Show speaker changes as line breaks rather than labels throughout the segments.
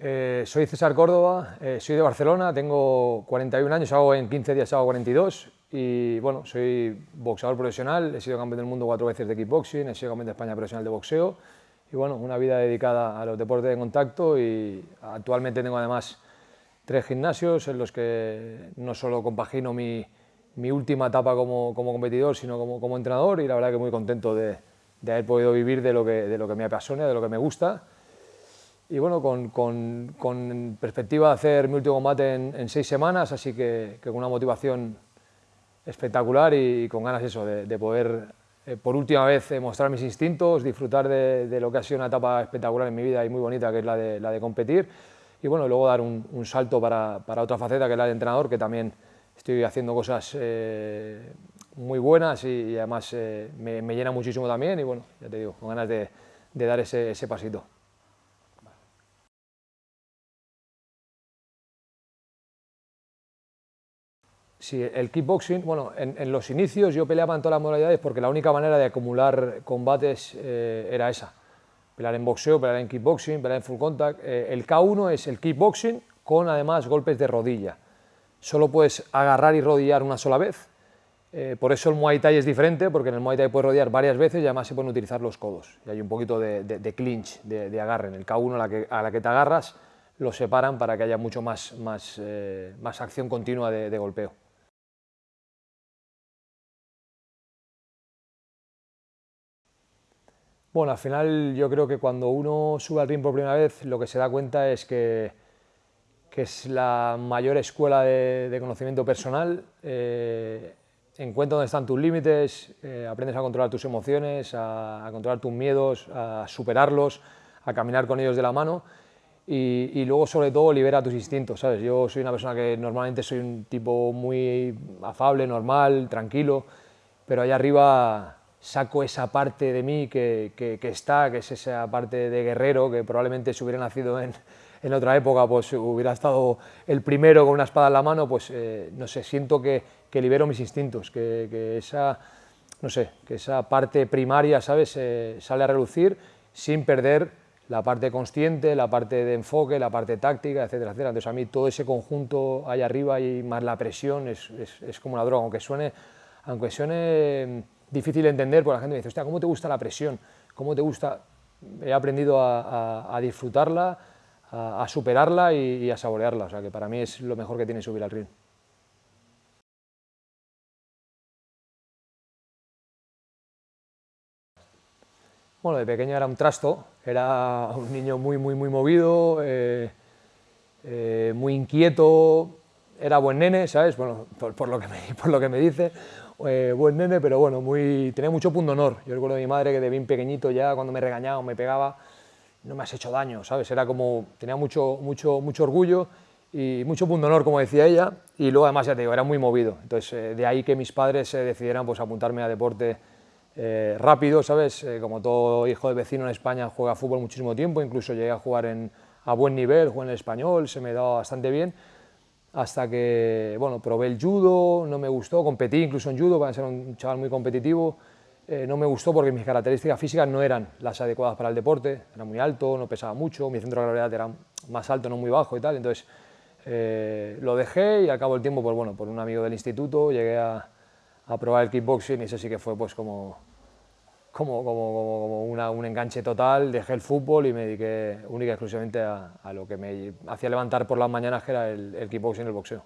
Eh, soy César Córdoba, eh, soy de Barcelona, tengo 41 años, hago en 15 días hago 42 y bueno, soy boxeador profesional, he sido campeón del mundo cuatro veces de kickboxing, he sido campeón de España profesional de boxeo y bueno, una vida dedicada a los deportes de contacto y actualmente tengo además tres gimnasios en los que no solo compagino mi, última etapa como, como, competidor, sino como, como, entrenador y la verdad que muy contento de, de haber podido vivir de lo, que, de lo que me apasiona, de lo que me gusta y bueno, con, con, con, perspectiva de hacer mi último combate en, en seis semanas, así que, con una motivación espectacular y, con ganas eso, de, de poder eh, por última vez eh, mostrar mis instintos, disfrutar de, lo que ha sido una etapa espectacular en mi vida y muy bonita, que es la de, la de competir, y bueno, luego dar un, salto para, para, otra faceta, que es la de entrenador, que también estoy haciendo cosas eh, muy buenas y, además me, me, llena muchísimo también, y bueno, ya te digo, con ganas de, de dar ese, ese pasito. Sí, el kickboxing, bueno, en, en, los inicios yo peleaba en todas las modalidades porque la única manera de acumular combates eh, era esa. Pelear en boxeo, pelear en kickboxing, pelear en full contact. Eh, el K1 es el kickboxing con además golpes de rodilla. Solo puedes agarrar y rodillar una sola vez. Eh, por eso el Muay Thai es diferente, porque en el Muay Thai puedes rodillar varias veces y además se pueden utilizar los codos. Y hay un poquito de, de, de clinch, de, de, agarre. En el K1 a la, que, a la que te agarras, lo separan para que haya mucho más, más, más acción continua de golpeo. Bueno, al final yo creo que cuando uno sube al ring por primera vez lo que se da cuenta es que, que es la mayor escuela de, de conocimiento personal, eh, encuentra dónde están tus límites, eh, aprendes a controlar tus emociones, a, a, controlar tus miedos, a superarlos, a caminar con ellos de la mano y, y, luego sobre todo libera tus instintos, ¿sabes? Yo soy una persona que normalmente soy un tipo muy afable, normal, tranquilo, pero allá arriba saco esa parte de mí que, que, está, que es esa parte de guerrero, que probablemente si hubiera nacido en, en, otra época, pues hubiera estado el primero con una espada en la mano, pues eh, no sé, siento que, que, libero mis instintos, que, esa, no sé, que esa parte primaria, ¿sabes?, eh, sale a relucir sin perder la parte consciente, la parte de enfoque, la parte táctica, etcétera, etcétera. Entonces a mí todo ese conjunto ahí arriba y más la presión es, es, es como una droga, aunque suene, aunque suene difícil de entender, porque la gente me dice, ¿cómo te gusta la presión? ¿Cómo te gusta? He aprendido a, disfrutarla, a, superarla y, a saborearla, o sea que para mí es lo mejor que tiene subir al ring. Bueno, de pequeño era un trasto, era un niño muy, muy, muy movido, eh, eh, muy inquieto, era buen nene, ¿sabes? Bueno, por, lo, que por lo que me dice, eh, buen nene, pero bueno, muy, tenía mucho punto honor. Yo recuerdo de mi madre que de bien pequeñito ya cuando me regañaba o me pegaba, no me has hecho daño, ¿sabes? Era como, tenía mucho, mucho, mucho orgullo y mucho punto honor, como decía ella, y luego además, ya te digo, era muy movido. Entonces, eh, de ahí que mis padres eh, decidieran pues, apuntarme a deporte eh, rápido, ¿sabes? Eh, como todo hijo de vecino en España juega fútbol muchísimo tiempo, incluso llegué a jugar en, a buen nivel, jugué en el español, se me daba bastante bien, hasta que, bueno, probé el judo, no me gustó, competí incluso en judo para ser un chaval muy competitivo, eh, no me gustó porque mis características físicas no eran las adecuadas para el deporte, era muy alto, no pesaba mucho, mi centro de gravedad era más alto, no muy bajo y tal, entonces eh, lo dejé y al cabo del tiempo, pues bueno, por un amigo del instituto llegué a, a probar el kickboxing y eso sí que fue pues como como, como, como una, un enganche total, dejé el fútbol y me dediqué única y exclusivamente a, a lo que me hacía levantar por las mañanas, que era el, el kickboxing y el boxeo.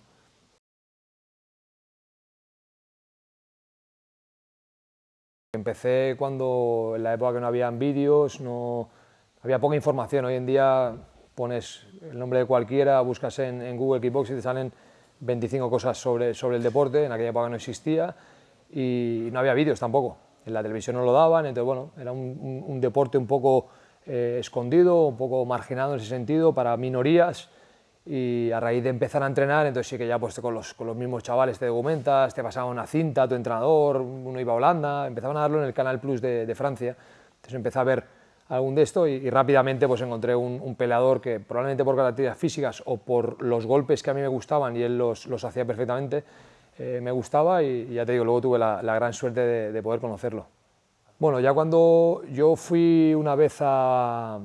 Empecé cuando, en la época que no había vídeos, no había poca información. Hoy en día pones el nombre de cualquiera, buscas en, en Google Kickboxing y te salen 25 cosas sobre, sobre el deporte, en aquella época no existía y no había vídeos tampoco en la televisión no lo daban, entonces bueno, era un, deporte un poco eh, escondido, un poco marginado en ese sentido para minorías y a raíz de empezar a entrenar, entonces sí que ya pues con los, con los mismos chavales te documentas, te pasaba una cinta, tu entrenador, uno iba a Holanda, empezaban a darlo en el Canal Plus de, Francia, entonces empecé a ver algún de esto y, y rápidamente pues encontré un, un, peleador que probablemente por características físicas o por los golpes que a mí me gustaban y él los, los hacía perfectamente, eh, me gustaba y, ya te digo, luego tuve la, gran suerte de, de, poder conocerlo. Bueno, ya cuando yo fui una vez a,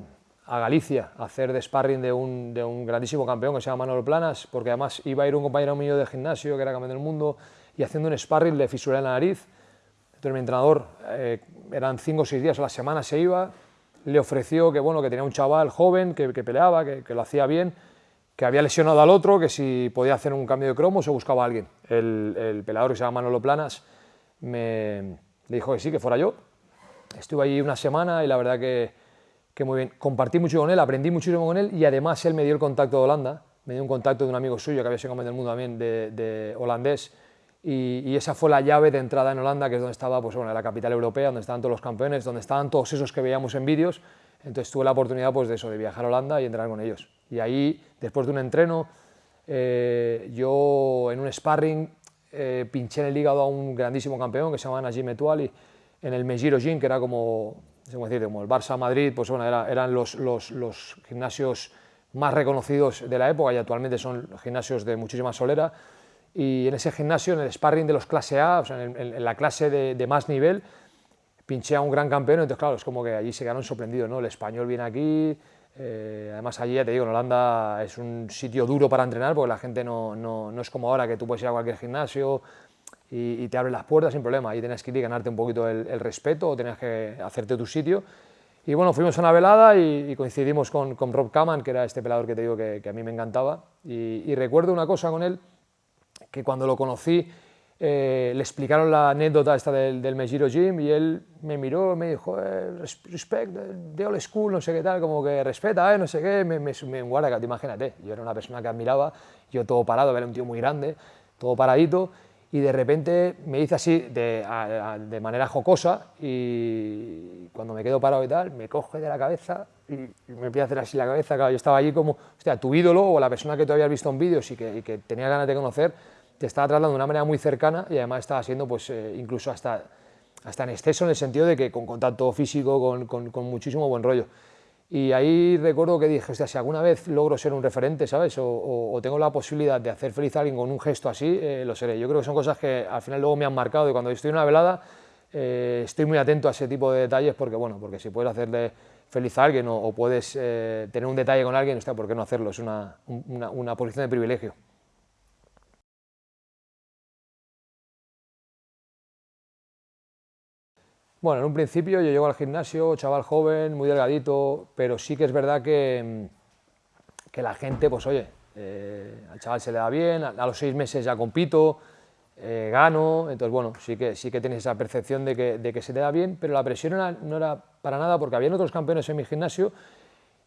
Galicia a hacer de sparring de un, grandísimo campeón que se llama Manolo Planas, porque además iba a ir un compañero mío de gimnasio que era campeón del mundo y haciendo un sparring le fisuré la nariz. Entonces mi entrenador, eh, eran cinco o seis días a la semana se iba, le ofreció que, bueno, que tenía un chaval joven que, que peleaba, que, que, lo hacía bien, que había lesionado al otro, que si podía hacer un cambio de cromos o buscaba a alguien. El, el peleador que se llama Manolo Planas me dijo que sí, que fuera yo. Estuve allí una semana y la verdad que que muy bien. Compartí mucho con él, aprendí muchísimo con él y además él me dio el contacto de Holanda, me dio un contacto de un amigo suyo que había sido campeón del mundo también de, holandés y, esa fue la llave de entrada en Holanda, que es donde estaba pues, bueno, la capital europea, donde estaban todos los campeones, donde estaban todos esos que veíamos en vídeos. Entonces tuve la oportunidad pues, de eso, de viajar a Holanda y entrenar con ellos. Y ahí, después de un entreno, eh, yo en un sparring eh, pinché en el hígado a un grandísimo campeón que se llama Najim Etuali en el Mejiro Gym, que era como decir, como el Barça Madrid, pues bueno, eran los, los, los, gimnasios más reconocidos de la época y actualmente son gimnasios de muchísima solera. Y en ese gimnasio, en el sparring de los clase A, o sea, en, la clase de, de, más nivel, pinché a un gran campeón, entonces claro, es como que allí se quedaron sorprendidos, ¿no? El español viene aquí, eh, además allí, ya te digo, en Holanda es un sitio duro para entrenar porque la gente no, no, no es como ahora que tú puedes ir a cualquier gimnasio, y, te abren las puertas sin problema. Ahí tenías que ir y ganarte un poquito el, respeto o tenías que hacerte tu sitio. Y bueno, fuimos a una velada y, coincidimos con, con, Rob Kaman, que era este pelador que te digo que, a mí me encantaba. Y, recuerdo una cosa con él, que cuando lo conocí eh, le explicaron la anécdota esta del, del Mejiro Gym y él me miró y me dijo, eh, respect, de old school, no sé qué tal, como que respeta, eh, no sé qué, me, me, me guarda, imagínate, yo era una persona que admiraba, yo todo parado, era un tío muy grande, todo paradito, y de repente me dice así de, de, manera jocosa y cuando me quedo parado y tal, me coge de la cabeza y, me empieza a hacer así la cabeza, claro, yo estaba allí como, hostia, tu ídolo o la persona que tú habías visto en vídeos y que, que, tenía ganas de conocer, te estaba tratando de una manera muy cercana y además estaba siendo pues eh, incluso hasta, hasta en exceso en el sentido de que con contacto físico, con, con, con muchísimo buen rollo. Y ahí recuerdo que dije, si alguna vez logro ser un referente, ¿sabes? O, tengo la posibilidad de hacer feliz a alguien con un gesto así, eh, lo seré. Yo creo que son cosas que al final luego me han marcado y cuando estoy en una velada eh, estoy muy atento a ese tipo de detalles porque, bueno, porque si puedes hacerle feliz a alguien o, puedes eh, tener un detalle con alguien, ¿por qué no hacerlo? Es una, una, una posición de privilegio. Bueno, en un principio yo llego al gimnasio, chaval joven, muy delgadito, pero sí que es verdad que, mm, que la gente, pues oye, eh, al chaval se le da bien, a, los seis meses ya compito, eh, gano, entonces bueno, sí que, sí que tienes esa percepción de que, de que se te da bien, pero la presión no era para nada porque habían otros campeones en mi gimnasio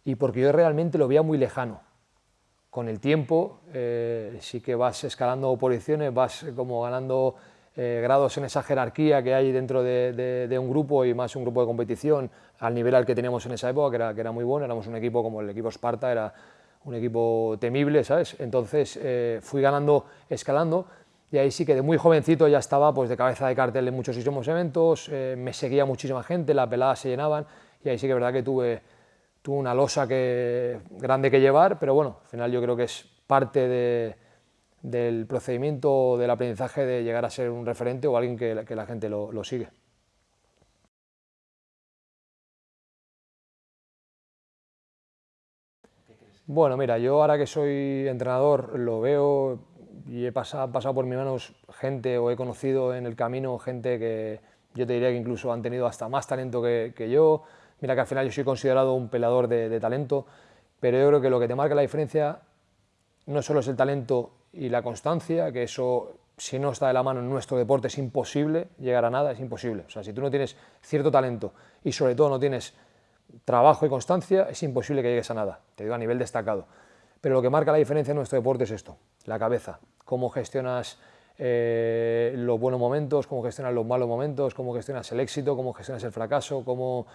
y porque yo realmente lo veía muy lejano. Con el tiempo eh, sí que vas escalando posiciones, vas como ganando eh, grados en esa jerarquía que hay dentro de, un grupo y más un grupo de competición al nivel al que teníamos en esa época, que era, que era muy bueno, éramos un equipo como el equipo Esparta, era un equipo temible, ¿sabes? Entonces eh, fui ganando, escalando, y ahí sí que de muy jovencito ya estaba pues, de cabeza de cartel en muchísimos eventos, eh, me seguía muchísima gente, las peladas se llenaban, y ahí sí que es verdad que tuve, tuve una losa que, grande que llevar, pero bueno, al final yo creo que es parte de del procedimiento del aprendizaje de llegar a ser un referente o alguien que, la gente lo, sigue. Bueno, mira, yo ahora que soy entrenador lo veo y he pasado, por mis manos gente o he conocido en el camino gente que yo te diría que incluso han tenido hasta más talento que, yo. Mira que al final yo soy considerado un pelador de, de talento, pero yo creo que lo que te marca la diferencia no solo es el talento y la constancia, que eso si no está de la mano en nuestro deporte es imposible llegar a nada, es imposible. O sea, si tú no tienes cierto talento y sobre todo no tienes trabajo y constancia, es imposible que llegues a nada, te digo a nivel destacado. Pero lo que marca la diferencia en nuestro deporte es esto, la cabeza, cómo gestionas eh, los buenos momentos, cómo gestionas los malos momentos, cómo gestionas el éxito, cómo gestionas el fracaso, cómo,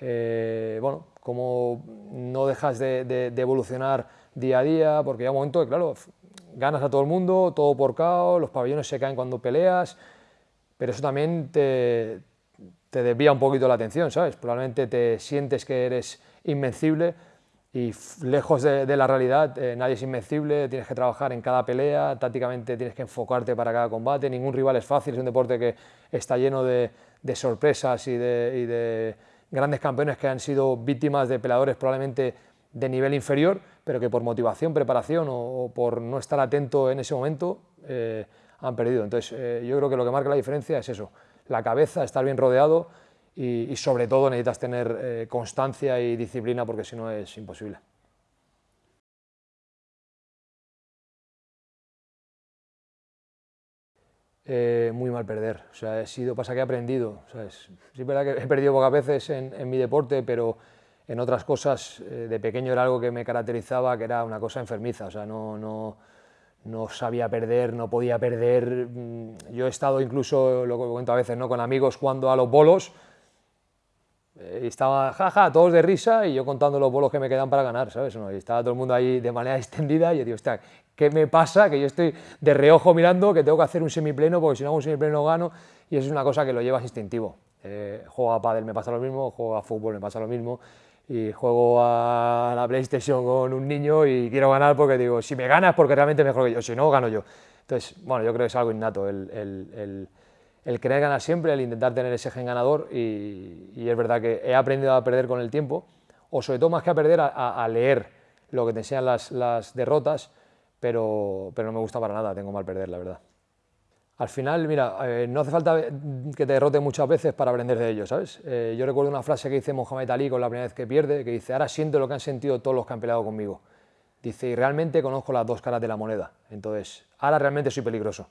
eh, bueno, cómo no dejas de, evolucionar día a día, porque hay un momento que, claro, ganas a todo el mundo, todo por caos, los pabellones se caen cuando peleas, pero eso también te, te desvía un poquito la atención, ¿sabes? Probablemente te sientes que eres invencible y lejos de, la realidad, eh, nadie es invencible, tienes que trabajar en cada pelea, tácticamente tienes que enfocarte para cada combate, ningún rival es fácil, es un deporte que está lleno de, sorpresas y de, grandes campeones que han sido víctimas de peleadores probablemente de nivel inferior, pero que por motivación, preparación o, por no estar atento en ese momento eh, han perdido. Entonces, eh, yo creo que lo que marca la diferencia es eso, la cabeza, estar bien rodeado y, sobre todo necesitas tener eh, constancia y disciplina porque si no es imposible. Muy mal perder, o sea, he sido, pasa que he aprendido, ¿sabes? Sí es verdad que he perdido pocas veces en, en mi deporte, pero en otras cosas, eh, de pequeño era algo que me caracterizaba, que era una cosa enfermiza, o sea, no, no, no sabía perder, no podía perder. Mm, yo he estado incluso, lo cuento a veces, ¿no? con amigos jugando a los bolos, eh, y estaba, jaja, todos de risa, y yo contando los bolos que me quedan para ganar, ¿sabes? Y estaba todo el mundo ahí de manera extendida, y yo digo, ¿qué me pasa? Que yo estoy de reojo mirando, que tengo que hacer un semipleno, porque si no hago un semipleno no gano, y eso es una cosa que lo llevas instintivo. Eh, juego a pádel me pasa lo mismo, juego a fútbol me pasa lo mismo, y juego a la PlayStation con un niño y quiero ganar porque digo, si me ganas porque realmente mejor que yo, si no, gano yo. Entonces, bueno, yo creo que es algo innato el, el, el, querer ganar siempre, el intentar tener ese gen ganador y, y, es verdad que he aprendido a perder con el tiempo, o sobre todo más que a perder, a, a leer lo que te enseñan las, las derrotas, pero, pero no me gusta para nada, tengo mal perder, la verdad. Al final, mira, eh, no hace falta que te derrote muchas veces para aprender de ello, ¿sabes? Eh, yo recuerdo una frase que dice Mohamed Ali con la primera vez que pierde, que dice, ahora siento lo que han sentido todos los que han peleado conmigo. Dice, y realmente conozco las dos caras de la moneda. Entonces, ahora realmente soy peligroso,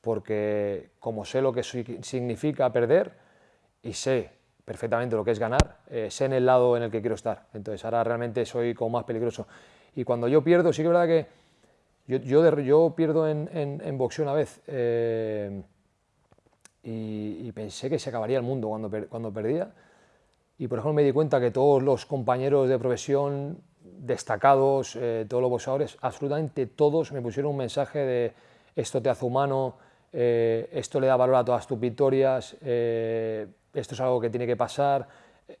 porque como sé lo que significa perder y sé perfectamente lo que es ganar, eh, sé en el lado en el que quiero estar. Entonces, ahora realmente soy como más peligroso. Y cuando yo pierdo, sí que es verdad que yo, yo, pierdo en, en, boxeo una vez eh, y, pensé que se acabaría el mundo cuando, cuando perdía. Y por ejemplo me di cuenta que todos los compañeros de profesión destacados, eh, todos los boxeadores, absolutamente todos me pusieron un mensaje de esto te hace humano, eh, esto le da valor a todas tus victorias, esto es algo que tiene que pasar,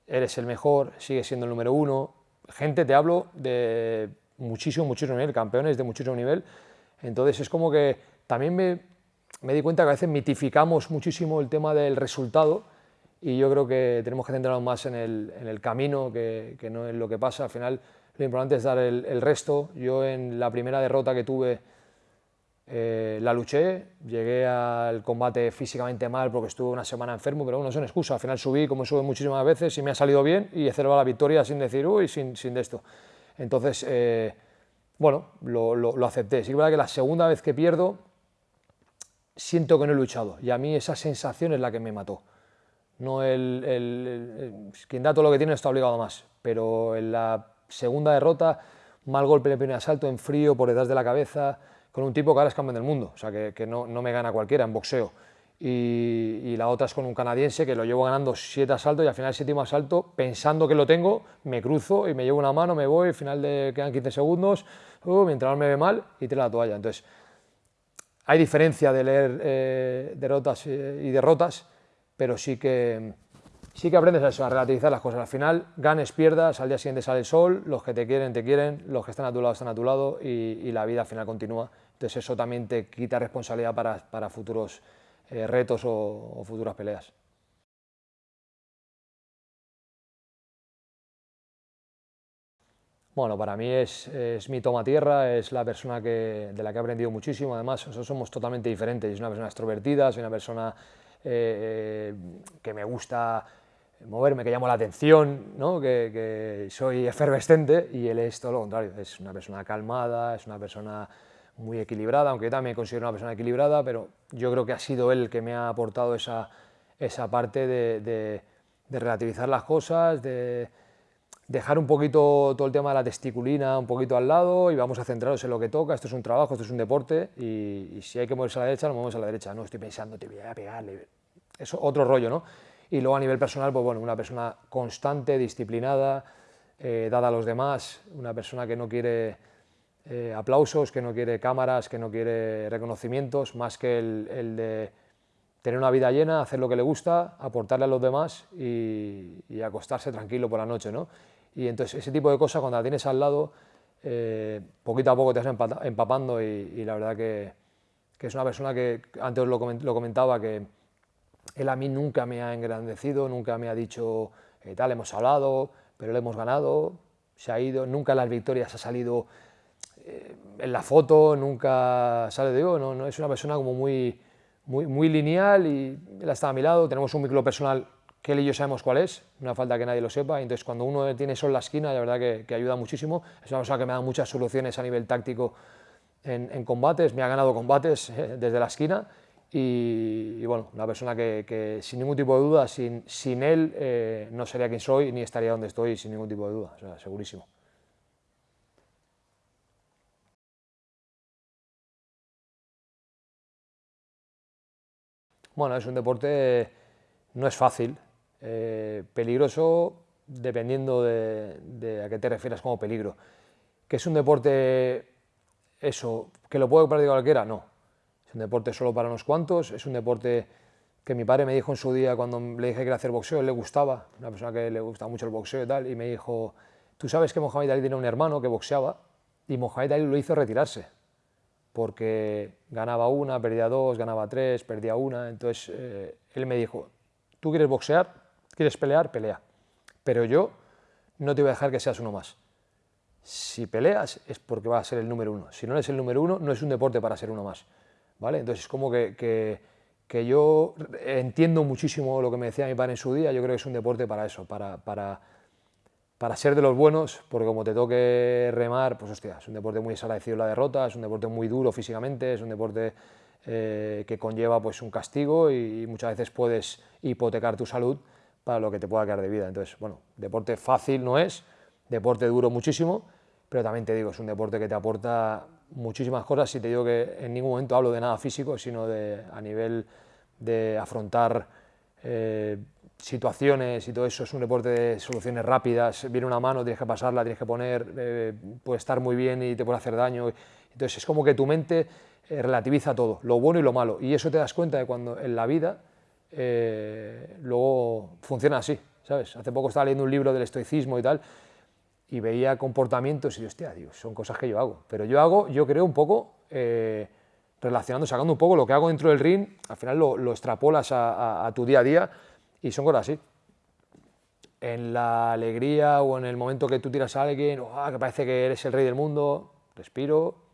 eres el mejor, sigues siendo el número uno. Gente, te hablo de muchísimo, muchísimo nivel, campeones de muchísimo nivel. Entonces es como que también me, me di cuenta que a veces mitificamos muchísimo el tema del resultado y yo creo que tenemos que centrarnos más en el, en el camino que, que, no en lo que pasa. Al final lo importante es dar el, resto. Yo en la primera derrota que tuve eh, la luché, llegué al combate físicamente mal porque estuve una semana enfermo, pero bueno, no es una excusa. Al final subí como sube muchísimas veces y me ha salido bien y he la victoria sin decir, uy, sin, sin de esto. Entonces, eh, bueno, lo, acepté. Sí que es verdad que la segunda vez que pierdo, siento que no he luchado y a mí esa sensación es la que me mató. No el, quien da todo lo que tiene está obligado a más, pero en la segunda derrota, mal golpe en el primer asalto, en frío, por detrás de la cabeza, con un tipo que ahora es campeón del mundo, o sea que, no me gana cualquiera en boxeo y, la otra es con un canadiense que lo llevo ganando siete asaltos y al final el séptimo asalto, pensando que lo tengo, me cruzo y me llevo una mano, me voy, al final de, quedan 15 segundos, uh, mi entrenador me ve mal y tira la toalla. Entonces, hay diferencia de leer eh, derrotas y derrotas, pero sí que, sí que aprendes a, eso, a relativizar las cosas. Al final, ganes, pierdas, al día siguiente sale el sol, los que te quieren, te quieren, los que están a tu lado están a tu lado y, y la vida al final continúa. Entonces eso también te quita responsabilidad para, para futuros eh, retos o, futuras peleas. Bueno, para mí es, mi toma tierra, es la persona que, de la que he aprendido muchísimo. Además, somos totalmente diferentes. Es una persona extrovertida, soy una persona eh, eh, que me gusta moverme, que llamo la atención, ¿no? que, que, soy efervescente y él es todo lo contrario. Es una persona calmada, es una persona muy equilibrada, aunque también considero una persona equilibrada, pero yo creo que ha sido él que me ha aportado esa, esa parte de, de, relativizar las cosas, de dejar un poquito todo el tema de la testiculina un poquito al lado y vamos a centrarnos en lo que toca, esto es un trabajo, esto es un deporte y, si hay que moverse a la derecha, nos movemos a la derecha, no estoy pensando, te voy a pegarle, eso otro rollo, ¿no? Y luego a nivel personal, pues bueno, una persona constante, disciplinada, eh, dada a los demás, una persona que no quiere eh, aplausos, que no quiere cámaras, que no quiere reconocimientos, más que el, de tener una vida llena, hacer lo que le gusta, aportarle a los demás y, acostarse tranquilo por la noche. ¿no? Y entonces ese tipo de cosas cuando la tienes al lado, eh, poquito a poco te vas empapando y, la verdad que, es una persona que, antes lo, comentaba, que él a mí nunca me ha engrandecido, nunca me ha dicho eh, tal, hemos hablado, pero lo hemos ganado, se ha ido, nunca las victorias ha salido eh, en la foto, nunca sale de no, no, es una persona como muy, muy, muy lineal y él está a mi lado, tenemos un micro personal que él y yo sabemos cuál es, no falta que nadie lo sepa, entonces cuando uno tiene eso en la esquina, la verdad que, que ayuda muchísimo, es una persona que me da muchas soluciones a nivel táctico en, combates, me ha ganado combates eh, desde la esquina y, bueno, una persona que, sin ningún tipo de duda, sin, sin él eh, no sería quien soy ni estaría donde estoy sin ningún tipo de duda, o sea, segurísimo. Bueno, es un deporte, no es fácil, eh, peligroso dependiendo de, de, a qué te refieras como peligro. Que es un deporte eso, que lo puede practicar cualquiera, no. Es un deporte solo para unos cuantos, es un deporte que mi padre me dijo en su día cuando le dije que quería hacer boxeo, él le gustaba, una persona que le gusta mucho el boxeo y tal, y me dijo, tú sabes que Mohamed Ali tenía un hermano que boxeaba, y Mohamed Ali lo hizo retirarse, porque ganaba una, perdía dos, ganaba tres, perdía una, entonces eh, él me dijo, tú quieres boxear, quieres pelear, pelea, pero yo no te voy a dejar que seas uno más si peleas es porque vas a ser el número uno. Si no eres el número uno, no es un deporte para ser uno más. ¿vale? Entonces es como que, que, yo entiendo muchísimo lo que me decía mi padre en su día, yo creo que es un deporte para eso, para, para, para ser de los buenos, porque como te toque remar, pues hostia, es un deporte muy desagradecido la derrota, es un deporte muy duro físicamente, es un deporte eh, que conlleva pues, un castigo y, muchas veces puedes hipotecar tu salud para lo que te pueda quedar de vida. Entonces, bueno, deporte fácil no es, deporte duro muchísimo, pero también te digo, es un deporte que te aporta muchísimas cosas y te digo que en ningún momento hablo de nada físico, sino de, a nivel de afrontar eh, situaciones y todo eso, es un deporte de soluciones rápidas, viene una mano, tienes que pasarla, tienes que poner, eh, puede estar muy bien y te puede hacer daño, entonces es como que tu mente eh, relativiza todo, lo bueno y lo malo, y eso te das cuenta de cuando en la vida luego funciona así, ¿sabes? Hace poco estaba leyendo un libro del estoicismo y tal, y veía comportamientos y hostia, digo, son cosas que yo hago. Pero yo hago, yo creo un poco, eh, relacionando, sacando un poco lo que hago dentro del ring, al final lo, extrapolas a, tu día a día y son cosas así. En la alegría o en el momento que tú tiras a alguien, oh, que parece que eres el rey del mundo, respiro,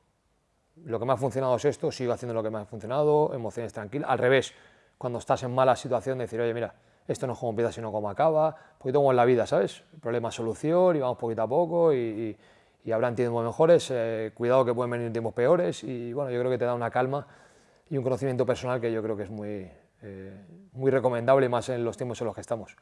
lo que me ha funcionado es esto, sigo haciendo lo que me ha funcionado, emociones tranquilas. Al revés, cuando estás en mala situación, decir, oye, mira, esto no es como empieza, sino como acaba, poquito como en la vida, ¿sabes? Problema, solución, y vamos poquito a poco, y, y, habrán tiempos mejores, eh, cuidado que pueden venir tiempos peores, y bueno, yo creo que te da una calma y un conocimiento personal que yo creo que es muy, eh, muy recomendable, más en los tiempos en los que estamos.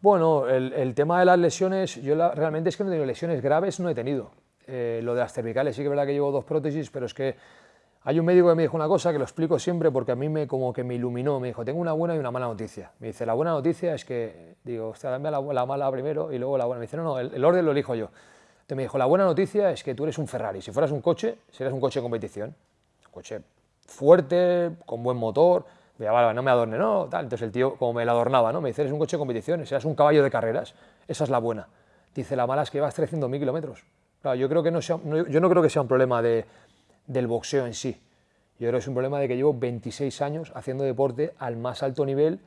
Bueno, el, el, tema de las lesiones, yo realmente es que no he tenido lesiones graves, no he tenido. Eh, lo de las cervicales sí que es verdad que llevo dos prótesis, pero es que hay un médico que me dijo una cosa que lo explico siempre porque a mí me como que me iluminó, me dijo, tengo una buena y una mala noticia. Me dice, la buena noticia es que, digo, hostia, dame la, mala primero y luego la buena. Me dice, no, no, el, orden lo elijo yo. Entonces me dijo, la buena noticia es que tú eres un Ferrari. Si fueras un coche, serías un coche de competición. Un coche fuerte, con buen motor. Me vale, no me adorne, no, tal. Entonces el tío, como me la adornaba, ¿no? Me dice, eres un coche de competición, serías un caballo de carreras. Esa es la buena. Dice, la mala es que vas 300.000 kilómetros. Yo, creo que no yo no creo que sea un problema de, del boxeo en sí yo creo que es un problema de que llevo 26 años haciendo deporte al más alto nivel,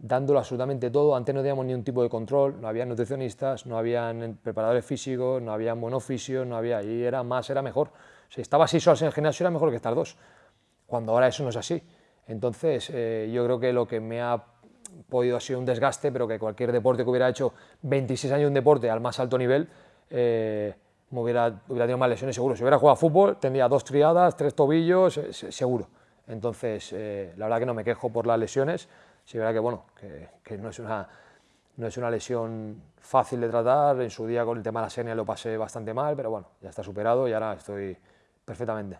dándolo absolutamente todo. Antes no teníamos ni un tipo de control, no había nutricionistas, no había preparadores físicos, no había monofisios, no había... Y era más, era mejor. Si estaba seis horas en el gimnasio era mejor que estar dos, cuando ahora eso no es así. Entonces, eh, yo creo que lo que me ha podido ha sido un desgaste, pero que cualquier deporte que hubiera hecho 26 años de deporte al más alto nivel, eh, me hubiera, tenido más lesiones seguro. Si hubiera jugado a fútbol, tendría dos triadas, tres tobillos, eh, seguro. Entonces, eh, la verdad que no me quejo por las lesiones. Sí, verdad que, bueno, que, no, es una, no es una lesión fácil de tratar. En su día con el tema de la senia lo pasé bastante mal, pero bueno, ya está superado y ahora estoy perfectamente.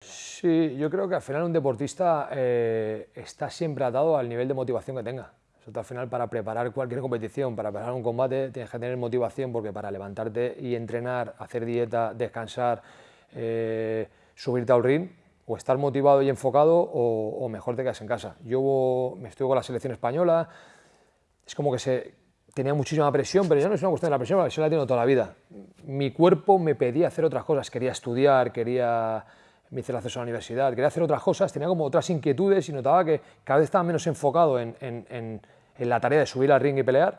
Sí, yo creo que al final un deportista eh, está siempre atado al nivel de motivación que tenga al final para preparar cualquier competición, para preparar un combate, tienes que tener motivación porque para levantarte y entrenar, hacer dieta, descansar, eh, subirte al ring, o estar motivado y enfocado o, mejor te quedas en casa. Yo me estoy con la selección española, es como que se, tenía muchísima presión, pero ya no es una cuestión de la presión, la presión la tengo toda la vida. Mi cuerpo me pedía hacer otras cosas, quería estudiar, quería me hice el acceso a la universidad, quería hacer otras cosas, tenía como otras inquietudes y notaba que cada vez estaba menos enfocado en, en, en, la tarea de subir al ring y pelear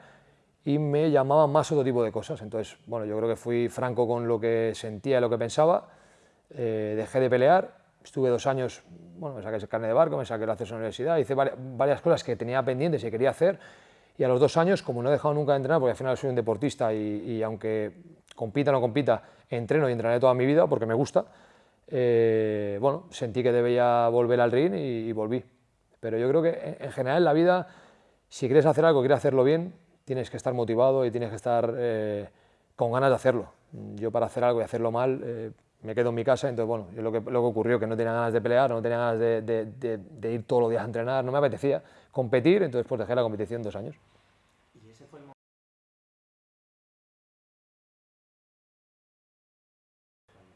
y me llamaba más otro tipo de cosas. Entonces, bueno, yo creo que fui franco con lo que sentía y lo que pensaba, eh, dejé de pelear, estuve dos años, bueno, me saqué el carne de barco, me saqué el acceso a la universidad, hice varias, cosas que tenía pendientes y quería hacer y a los dos años, como no he dejado nunca de entrenar, porque al final soy un deportista y, y aunque compita o no compita, entreno y entrenaré toda mi vida porque me gusta, eh, bueno, sentí que debía volver al ring y, volví. Pero yo creo que en, general en la vida, si quieres hacer algo, quieres hacerlo bien, tienes que estar motivado y tienes que estar eh, con ganas de hacerlo. Yo para hacer algo y hacerlo mal, eh, me quedo en mi casa, entonces bueno, yo lo, que, lo que ocurrió que no tenía ganas de pelear, no tenía ganas de, de ir todos los días a entrenar, no me apetecía competir, entonces pues dejé la competición dos años.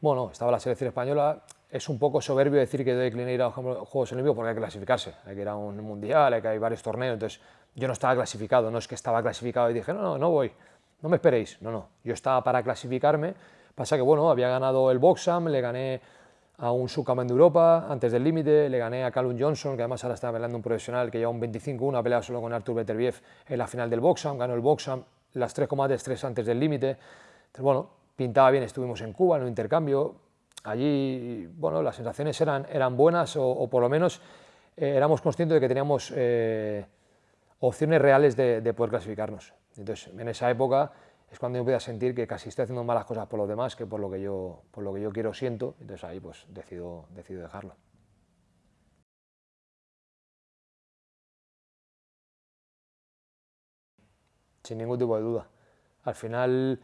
Bueno, estaba la selección española, es un poco soberbio decir que decliné ir a los Juegos Olímpicos porque hay que clasificarse, hay que ir a un mundial, hay que hay varios torneos, entonces yo no estaba clasificado, no es que estaba clasificado y dije, no, no, no voy, no me esperéis, no, no, yo estaba para clasificarme, pasa que bueno, había ganado el Boxam, le gané a un subcampeón de Europa antes del límite, le gané a Callum Johnson, que además ahora está peleando un profesional que lleva un 25-1, ha peleado solo con Artur Beterbiev en la final del Boxam, ganó el Boxam, las tres combates, tres antes del límite, entonces bueno, pintaba bien, estuvimos en Cuba en un intercambio, allí bueno, las sensaciones eran, eran buenas o, por lo menos eh, éramos conscientes de que teníamos eh, opciones reales de, poder clasificarnos. Entonces, en esa época es cuando yo podía sentir que casi estoy haciendo malas cosas por los demás que por lo que yo, por lo que yo quiero siento, entonces ahí pues decido, decido dejarlo. Sin ningún tipo de duda. Al final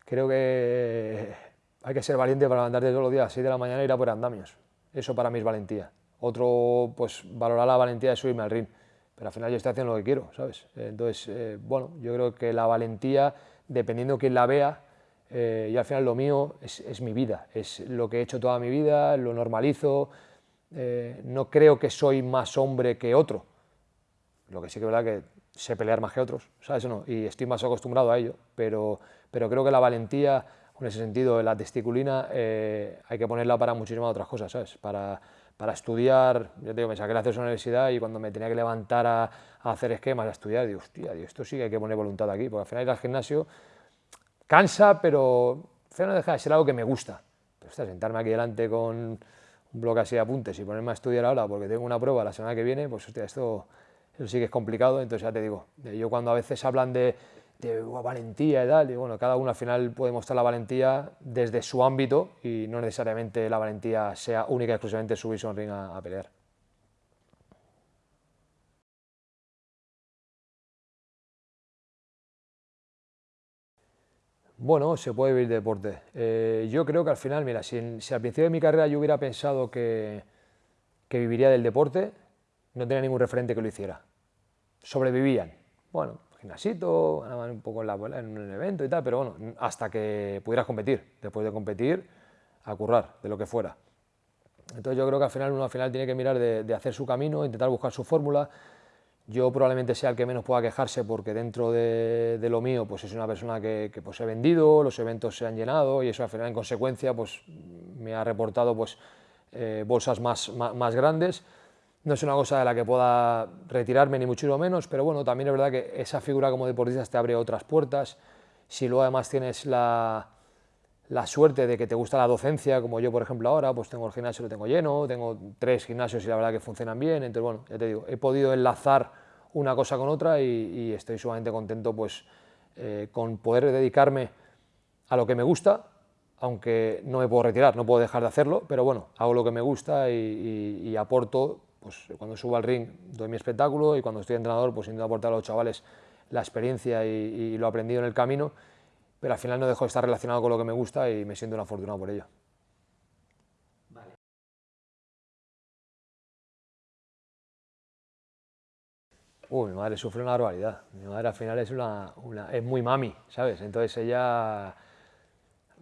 creo que hay que ser valiente para levantarte todos los días a 6 de la mañana e ir a por andamios. Eso para mí es valentía. Otro, pues valorar la valentía de subirme al ring. Pero al final yo estoy haciendo lo que quiero, ¿sabes? Entonces, eh, bueno, yo creo que la valentía, dependiendo de quién la vea, eh, y al final lo mío es, mi vida, es lo que he hecho toda mi vida, lo normalizo, eh, no creo que soy más hombre que otro, lo que sí que es verdad que sé pelear más que otros, ¿sabes o no? Y estoy más acostumbrado a ello, pero, pero creo que la valentía, en ese sentido, la testiculina, eh, hay que ponerla para muchísimas otras cosas, ¿sabes? Para, para estudiar, yo te digo, me saqué la a la universidad y cuando me tenía que levantar a, hacer esquemas, a estudiar, digo, hostia, esto sí que hay que poner voluntad aquí, porque al final ir al gimnasio cansa, pero al final no deja de ser algo que me gusta. Pero, sentarme aquí delante con un bloque así de apuntes y ponerme a estudiar ahora porque tengo una prueba la semana que viene, pues hostia, esto eso sí que es complicado, entonces ya te digo, yo cuando a veces hablan de, valentía y tal, y bueno, cada uno al final puede mostrar la valentía desde su ámbito y no necesariamente la valentía sea única y exclusivamente subirse a un ring a, pelear. Bueno, se puede vivir de deporte. Eh, yo creo que al final, mira, si, al principio de mi carrera yo hubiera pensado que, que viviría del deporte, no tenía ningún referente que lo hiciera sobrevivían. Bueno, gimnasito, un poco en, la, en un evento y tal, pero bueno, hasta que pudieras competir. Después de competir, a currar, de lo que fuera. Entonces yo creo que al final uno al final tiene que mirar de, hacer su camino, intentar buscar su fórmula. Yo probablemente sea el que menos pueda quejarse porque dentro de, lo mío pues es una persona que, pues he vendido, los eventos se han llenado y eso al final en consecuencia pues me ha reportado pues eh, bolsas más, más grandes no es una cosa de la que pueda retirarme ni mucho menos, pero bueno, también es verdad que esa figura como deportista te abre otras puertas. Si luego además tienes la, la suerte de que te gusta la docencia, como yo por ejemplo ahora, pues tengo el gimnasio, lo tengo lleno, tengo tres gimnasios y la verdad que funcionan bien, entonces bueno, ya te digo, he podido enlazar una cosa con otra y, estoy sumamente contento pues eh, con poder dedicarme a lo que me gusta, aunque no me puedo retirar, no puedo dejar de hacerlo, pero bueno, hago lo que me gusta y, y aporto pues cuando subo al ring doy mi espectáculo y cuando estoy entrenador pues intento aportar a los chavales la experiencia y, lo aprendido en el camino, pero al final no dejo de estar relacionado con lo que me gusta y me siento un afortunado por ello. Uy, mi madre sufre una barbaridad. Mi madre al final es, una, es muy mami, ¿sabes? Entonces ella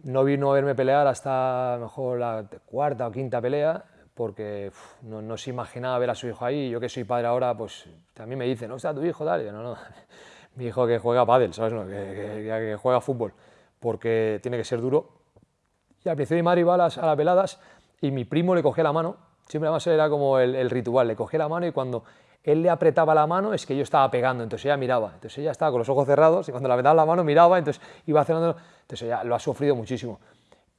no vino a verme pelear hasta mejor la cuarta o quinta pelea porque no, se imaginaba ver a su hijo ahí, yo que soy padre ahora, pues también me dicen, no está tu hijo, dale, no, no, mi hijo que juega pádel, ¿sabes? No, que, que- que juega fútbol, porque tiene que ser duro. Y al principio mi madre iba a las, a las veladas y mi primo le cogía la mano, siempre además era como el, el ritual, le cogía la mano y cuando él le apretaba la mano es que yo estaba pegando, entonces ella miraba, entonces ella estaba con los ojos cerrados y cuando le apretaba la mano miraba, entonces iba haciendo, entonces ella lo ha sufrido muchísimo.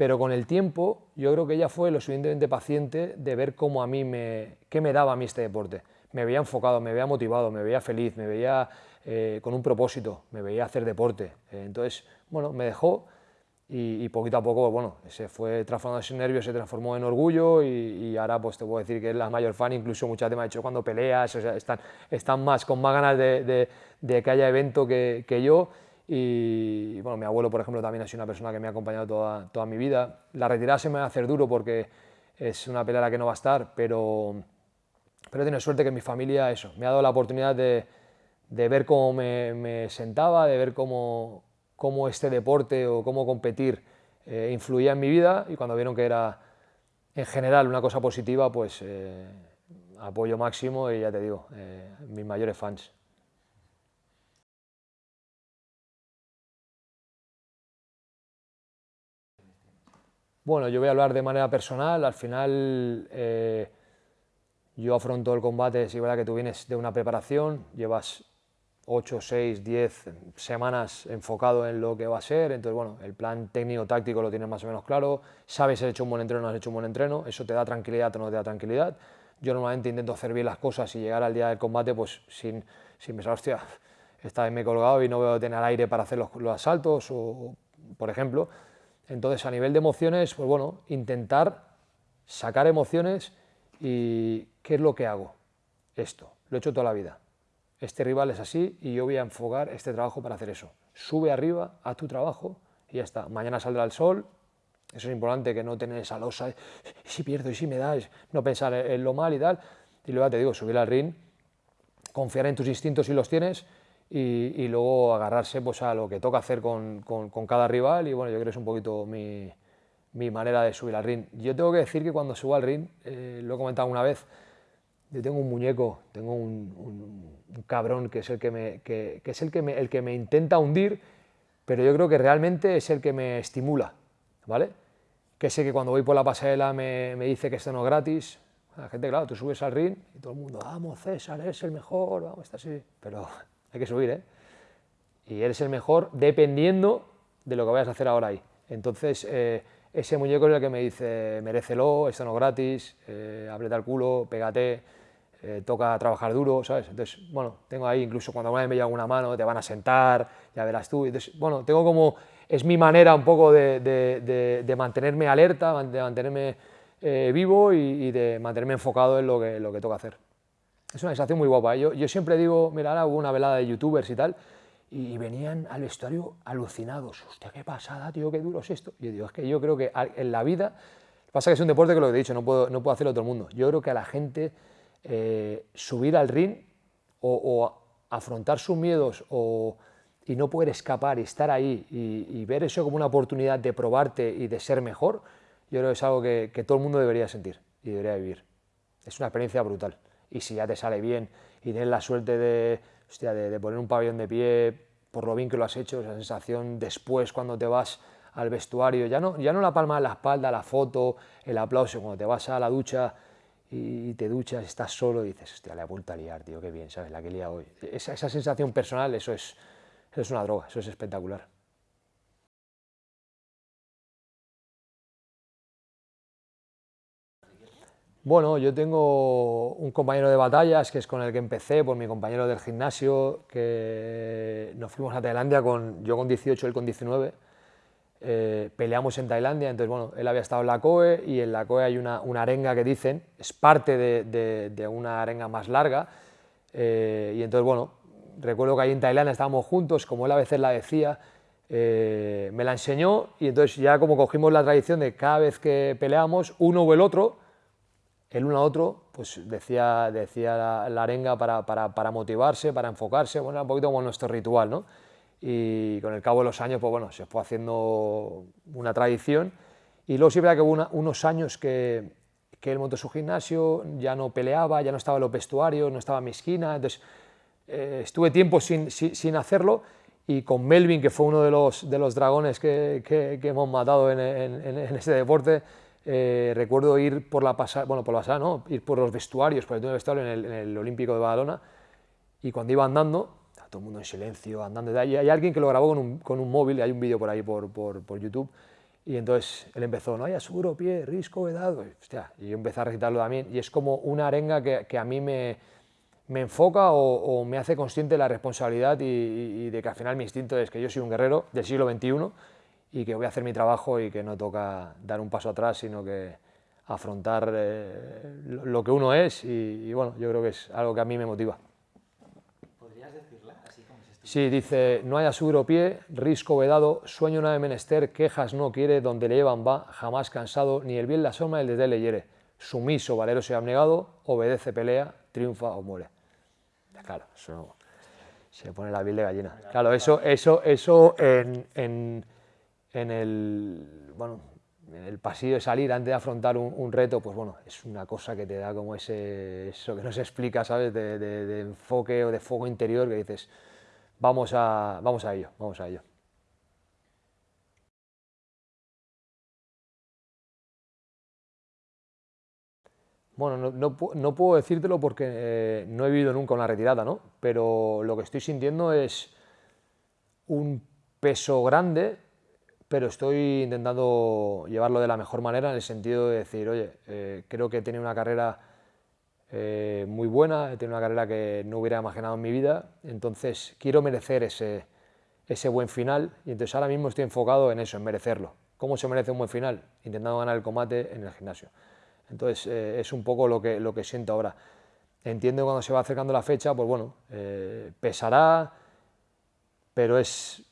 Pero con el tiempo yo creo que ella fue lo suficientemente paciente de ver cómo a mí me, qué me daba a mí este deporte. Me veía enfocado, me veía motivado, me veía feliz, me veía eh, con un propósito, me veía hacer deporte. Eh, entonces, bueno, me dejó y, y poquito a poco, bueno, se fue transformando ese nervio, se transformó en orgullo y, ahora pues te puedo decir que es la mayor fan, incluso muchas veces me ha dicho cuando peleas, o sea, están, están más, con más ganas de, que haya evento que yo y bueno, mi abuelo, por ejemplo, también ha sido una persona que me ha acompañado toda, toda mi vida. La retirada se me va a hacer duro porque es una pelea a la que no va a estar, pero, pero he tenido suerte que mi familia, eso, me ha dado la oportunidad de, de ver cómo me, me sentaba, de ver cómo, cómo este deporte o cómo competir eh, influía en mi vida y cuando vieron que era en general una cosa positiva, pues eh, apoyo máximo y ya te digo, eh, mis mayores fans. Bueno, yo voy a hablar de manera personal. Al final, eh, yo afronto el combate, si es verdad que tú vienes de una preparación, llevas 8, 6, 10 semanas enfocado en lo que va a ser, entonces, bueno, el plan técnico-táctico lo tienes más o menos claro, sabes si has hecho un buen entreno o no has hecho un buen entreno, eso te da tranquilidad o no te da tranquilidad. Yo normalmente intento hacer bien las cosas y llegar al día del combate pues sin, sin pensar, hostia, esta vez colgado y no veo tener aire para hacer los, los asaltos, o, por ejemplo. Entonces, a nivel de emociones, pues bueno, intentar sacar emociones y ¿qué es lo que hago? Esto, lo he hecho toda la vida. Este rival es así y yo voy a enfocar este trabajo para hacer eso. Sube arriba, haz tu trabajo y ya está. Mañana saldrá el sol. Eso es importante, que no tener esa losa, de, "¿Y si pierdo y si me da, no pensar en lo mal y tal. Y luego te digo, subir al ring, confiar en tus instintos si los tienes y, y luego agarrarse pues, a lo que toca hacer con, con- con cada rival y bueno, yo creo que es un poquito mi, mi manera de subir al ring. Yo tengo que decir que cuando subo al ring, eh, lo he comentado una vez, yo tengo un muñeco, tengo un, un- un cabrón que es el que me, que, que es el que me, el que me intenta hundir, pero yo creo que realmente es el que me estimula, ¿vale? Que sé que cuando voy por la pasarela me, me dice que esto no es gratis. La gente, claro, tú subes al ring y todo el mundo, vamos César, eres el mejor, vamos, está así. Pero hay que subir, ¿eh? y eres el mejor dependiendo de lo que vayas a hacer ahora ahí. Entonces, eh, ese muñeco es el que me dice, merécelo, esto no gratis, eh, el culo, pégate, eh, toca trabajar duro, ¿sabes? Entonces, bueno, tengo ahí, incluso cuando me lleva una mano, te van a sentar, ya verás tú. Entonces, bueno, tengo como, es mi manera un poco de, mantenerme alerta, de mantenerme eh, vivo y, y de mantenerme enfocado en lo que, lo que toca hacer. Es una sensación muy guapa. ¿eh? Yo, siempre digo, mira, hubo una velada de youtubers y tal, y venían al vestuario alucinados. Hostia, qué pasada, tío, qué duro es esto. Yo digo, es que yo creo que en la vida, pasa que es un deporte que lo he dicho, no puedo, no puedo hacerlo todo el mundo. Yo creo que a la gente eh, subir al ring o, afrontar sus miedos o, y no poder escapar y estar ahí y, y ver eso como una oportunidad de probarte y de ser mejor, yo creo que es algo que, que todo el mundo debería sentir y debería vivir. Es una experiencia brutal. Y si ya te sale bien y tienes la suerte de, hostia, de, de poner un pabellón de pie por lo bien que lo has hecho, esa sensación después cuando te vas al vestuario, ya no, ya no la palma en la espalda, la foto, el aplauso, cuando te vas a la ducha y te duchas, estás solo y dices, hostia, le he a liar, tío, qué bien, ¿sabes? La que he liado hoy. Esa, esa sensación personal, eso es, eso es una droga, eso es espectacular. Bueno, yo tengo un compañero de batallas que es con el que empecé, por mi compañero del gimnasio, que nos fuimos a Tailandia, con, yo con 18, él con 19, eh, peleamos en Tailandia, entonces bueno, él había estado en la COE y en la COE hay una, una arenga que dicen, es parte de, una arenga más larga, eh, y entonces bueno, recuerdo que ahí en Tailandia estábamos juntos, como él a veces la decía, eh, me la enseñó y entonces ya como cogimos la tradición de cada vez que peleamos, uno o el otro, el uno a otro, pues decía, decía la, arenga para, para, motivarse, para enfocarse, bueno, un poquito como nuestro ritual, ¿no? Y con el cabo de los años, pues bueno, se fue haciendo una tradición. Y luego sí verdad que hubo unos años que, que él montó su gimnasio, ya no peleaba, ya no estaba en los vestuarios, no estaba en mi esquina, entonces eh, estuve tiempo sin, sin, hacerlo y con Melvin, que fue uno de los, de los dragones que, que, hemos matado en, en, en este deporte, eh, recuerdo ir por la pasada, bueno, por la pasada, ¿no? ir por los vestuarios, por el vestuario en el, en el Olímpico de Badalona, y cuando iba andando, todo el mundo en silencio, andando, y hay alguien que lo grabó con un, con un móvil, y hay un vídeo por ahí por, por, por YouTube, y entonces él empezó, no hay aseguro, pie, risco, vedado, y, hostia, y yo empecé a recitarlo también, y es como una arenga que, que a mí me, me enfoca o, o, me hace consciente de la responsabilidad y, y, de que al final mi instinto es que yo soy un guerrero del siglo XXI y que voy a hacer mi trabajo y que no toca dar un paso atrás, sino que afrontar eh, lo que uno es y, y, bueno, yo creo que es algo que a mí me motiva.
¿Podrías decirla así como se
Sí, dice, no hay aseguro pie, risco vedado, sueño no de menester, quejas no quiere, donde le llevan va, jamás cansado, ni el bien la soma el desde le hiere, sumiso, valeroso y abnegado, obedece, pelea, triunfa o muere. Claro, eso se pone la piel de gallina. Claro, eso, eso, eso en, en en el, bueno, en el pasillo de salir antes de afrontar un, reto, pues bueno, es una cosa que te da como ese, eso que no se explica, ¿sabes? De enfoque o de fuego interior que dices, vamos a, vamos a ello, vamos a ello. Bueno, no, no, no, puedo decírtelo porque eh, no he vivido nunca una retirada, ¿no? Pero lo que estoy sintiendo es un peso grande pero estoy intentando llevarlo de la mejor manera en el sentido de decir, oye, eh, creo que tenido una carrera eh, muy buena, tenido una carrera que no hubiera imaginado en mi vida, entonces quiero merecer ese, ese buen final y entonces ahora mismo estoy enfocado en eso, en merecerlo. ¿Cómo se merece un buen final? Intentando ganar el combate en el gimnasio. Entonces eh, es un poco lo que, lo que siento ahora. Entiendo que cuando se va acercando la fecha, pues bueno, pesará, pero es,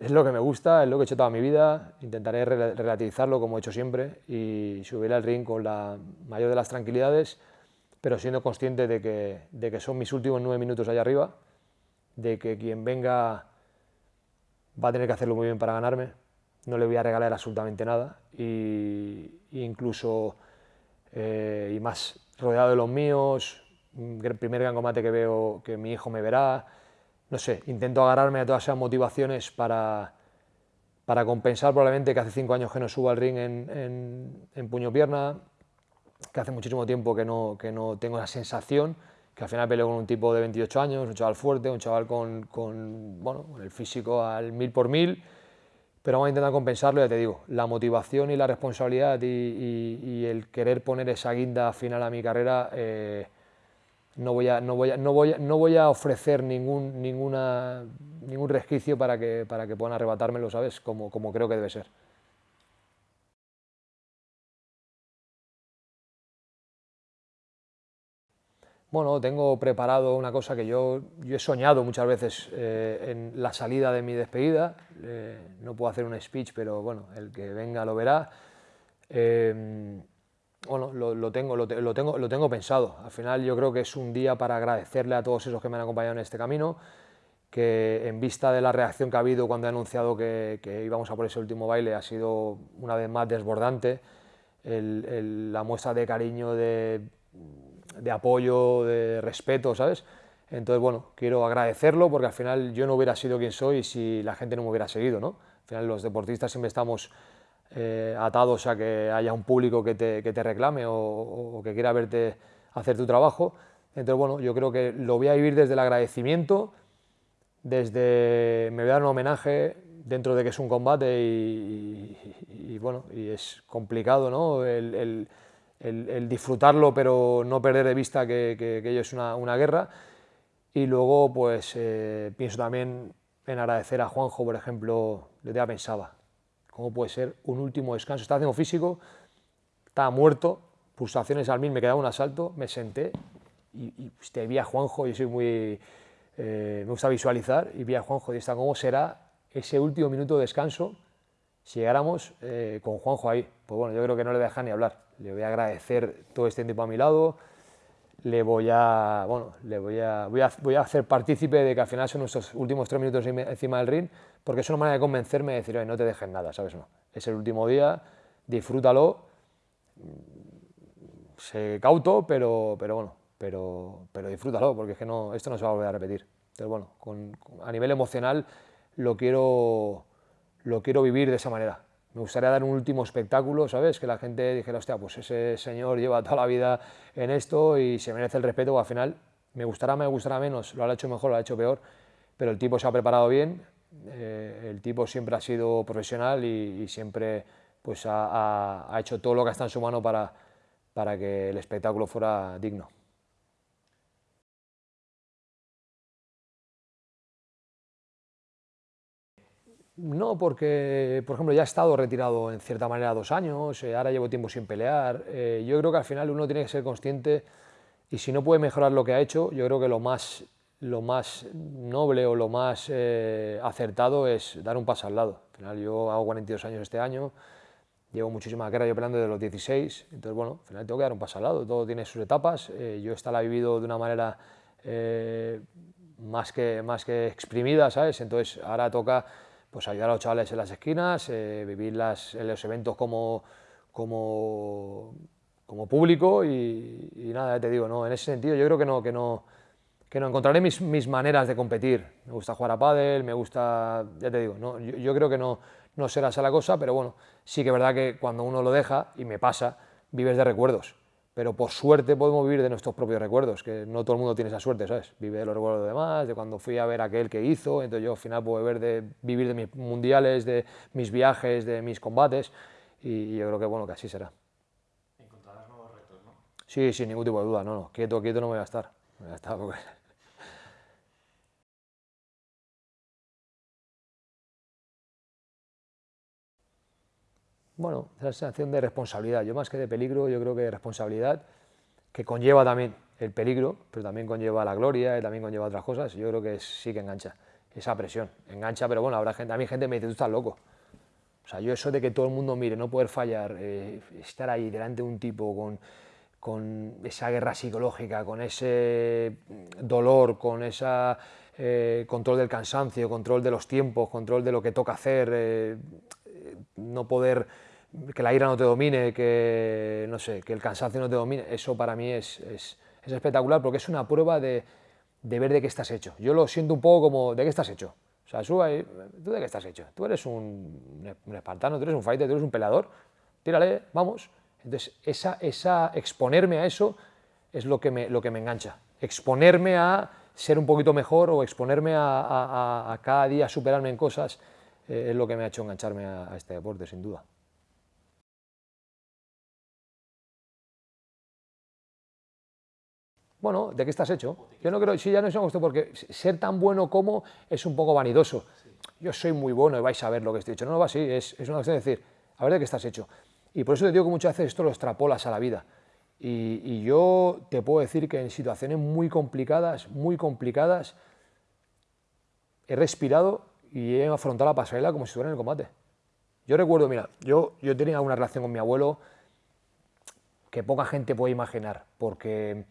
es lo que me gusta, es lo que he hecho toda mi vida, intentaré relativizarlo como he hecho siempre y subir al ring con la mayor de las tranquilidades, pero siendo consciente de que, de que son mis últimos nueve minutos allá arriba, de que quien venga va a tener que hacerlo muy bien para ganarme, no le voy a regalar absolutamente nada, y, incluso, eh, y más rodeado de los míos, el primer gran combate que veo que mi hijo me verá, no sé, intento agarrarme a todas esas motivaciones para, para compensar probablemente que hace cinco años que no subo al ring en, en, en puño-pierna, que hace muchísimo tiempo que no, que no tengo la sensación, que al final peleo con un tipo de 28 años, un chaval fuerte, un chaval con, con, bueno, con el físico al mil por mil, pero vamos a intentar compensarlo, ya te digo, la motivación y la responsabilidad y, y, y el querer poner esa guinda final a mi carrera eh, no voy a, no voy a, no voy a, no voy a ofrecer ningún, ningún resquicio para que, para que puedan arrebatármelo, ¿sabes? Como, como creo que debe ser. Bueno, tengo preparado una cosa que yo, yo he soñado muchas veces eh, en la salida de mi despedida. Eh, no puedo hacer un speech, pero bueno, el que venga lo verá. Eh, bueno, lo, lo, tengo, lo, lo, tengo, lo tengo pensado. Al final yo creo que es un día para agradecerle a todos esos que me han acompañado en este camino, que en vista de la reacción que ha habido cuando he anunciado que, que íbamos a por ese último baile ha sido una vez más desbordante. El, el, la muestra de cariño, de, de apoyo, de respeto, ¿sabes? Entonces, bueno, quiero agradecerlo porque al final yo no hubiera sido quien soy si la gente no me hubiera seguido, ¿no? Al final los deportistas siempre estamos eh, atados a que haya un público que te, que te reclame o, que quiera verte hacer tu trabajo. Entonces, bueno, yo creo que lo voy a vivir desde el agradecimiento, desde me voy a dar un homenaje dentro de que es un combate y, y, bueno, y es complicado, ¿no? El, disfrutarlo, pero no perder de vista que, ello es una, una, guerra. Y luego, pues eh, pienso también en agradecer a Juanjo, por ejemplo, yo ya pensaba, ¿Cómo puede ser un último descanso? Estaba haciendo físico, estaba muerto, pulsaciones al mil, me quedaba un asalto, me senté y, y te vi a Juanjo, yo soy muy... Eh, me gusta visualizar, y vi a Juanjo y está cómo será ese último minuto de descanso si llegáramos eh, con Juanjo ahí. Pues bueno, yo creo que no le voy a dejar ni hablar. Le voy a agradecer todo este tiempo a mi lado, le voy a, bueno, le voy a, voy a, voy a hacer partícipe de que al final son nuestros últimos tres minutos encima del ring, porque es una manera de convencerme de decir, oye, no te dejes nada, ¿sabes? No, es el último día, disfrútalo, sé cauto, pero, pero bueno, pero, pero disfrútalo, porque es que no, esto no se va a volver a repetir. Entonces, bueno, a nivel emocional lo quiero, lo quiero vivir de esa manera. Me gustaría dar un último espectáculo, ¿sabes? Que la gente dijera, hostia, pues ese señor lleva toda la vida en esto y se merece el respeto, o al final me gustará, me gustará menos, lo ha hecho mejor, lo ha hecho peor, pero el tipo se ha preparado bien, eh, el tipo siempre ha sido profesional y, siempre pues, ha, hecho todo lo que está en su mano para, para que el espectáculo fuera digno. No, porque, por ejemplo, ya he estado retirado en cierta manera dos años, eh, ahora llevo tiempo sin pelear. Eh, yo creo que al final uno tiene que ser consciente y si no puede mejorar lo que ha hecho, yo creo que lo más, lo más noble o lo más eh, acertado es dar un paso al lado. Al final yo hago 42 años este año, llevo muchísima carrera yo peleando desde los 16, entonces bueno, al final tengo que dar un paso al lado, todo tiene sus etapas, yo esta la he vivido de una manera más, que, más que exprimida, ¿sabes? Entonces ahora toca pues ayudar a los chavales en las esquinas, eh, vivir en los eventos como, como, como público y, nada, te digo, no, en ese sentido yo creo que no, que no, que no encontraré mis, mis maneras de competir. Me gusta jugar a pádel, me gusta, ya te digo, no, yo, yo creo que no, no será esa la cosa, pero bueno, sí que es verdad que cuando uno lo deja, y me pasa, vives de recuerdos pero por suerte podemos vivir de nuestros propios recuerdos, que no todo el mundo tiene esa suerte, ¿sabes? Vive de los recuerdos de demás, de cuando fui a ver aquel que hizo, entonces yo al final puedo ver de, vivir de mis mundiales, de mis viajes, de mis combates, y, yo creo que bueno, que así será.
¿Encontrarás nuevos retos, no?
Sí, sin ningún tipo de duda, no, no, quieto, quieto no me voy a estar, me voy a estar porque... bueno, esa sensación de responsabilidad. Yo más que de peligro, yo creo que de responsabilidad, que conlleva también el peligro, pero también conlleva la gloria y también conlleva otras cosas, yo creo que sí que engancha, esa presión, engancha, pero bueno, habrá gente, a mí gente me dice, tú estás loco. O sea, yo eso de que todo el mundo mire, no poder fallar, eh, estar ahí delante de un tipo con, con esa guerra psicológica, con ese dolor, con ese eh, control del cansancio, control de los tiempos, control de lo que toca hacer, eh, no poder que la ira no te domine, que, no sé, que el cansancio no te domine, eso para mí es, es, espectacular porque es una prueba de, de, ver de qué estás hecho. Yo lo siento un poco como, ¿de qué estás hecho? O sea, suba ahí, ¿tú de qué estás hecho? Tú eres un, un espartano, tú eres un fighter, tú eres un peleador, tírale, vamos. Entonces, esa, esa, exponerme a eso es lo que, me, lo que me engancha. Exponerme a ser un poquito mejor o exponerme a, a, a cada día superarme en cosas eh, es lo que me ha hecho engancharme a este deporte, sin duda. Bueno, ¿de qué estás hecho? Yo no creo, sí, ya no es gusto porque ser tan bueno como es un poco vanidoso. Yo soy muy bueno y vais a ver lo que estoy hecho. No, no va así, es, es una cuestión de decir, a ver de qué estás hecho. Y por eso te digo que muchas veces esto lo extrapolas a la vida. Y, y yo te puedo decir que en situaciones muy complicadas, muy complicadas, he respirado y he afrontado la pasarela como si estuviera en el combate. Yo recuerdo, mira, yo, yo tenía una relación con mi abuelo que poca gente puede imaginar, porque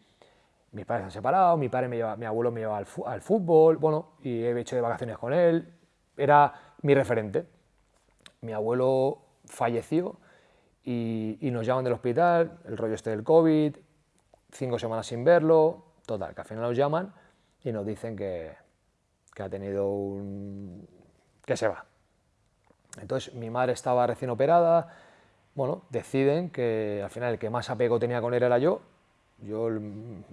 mis padres han separado, mi, padre me lleva, mi abuelo me lleva al, fútbol, bueno, y he hecho de vacaciones con él, era mi referente. Mi abuelo falleció y, nos llaman del hospital, el rollo este del COVID, cinco semanas sin verlo, total, que al final nos llaman y nos dicen que, que ha tenido un... que se va. Entonces mi madre estaba recién operada, bueno, deciden que al final el que más apego tenía con él era yo, yo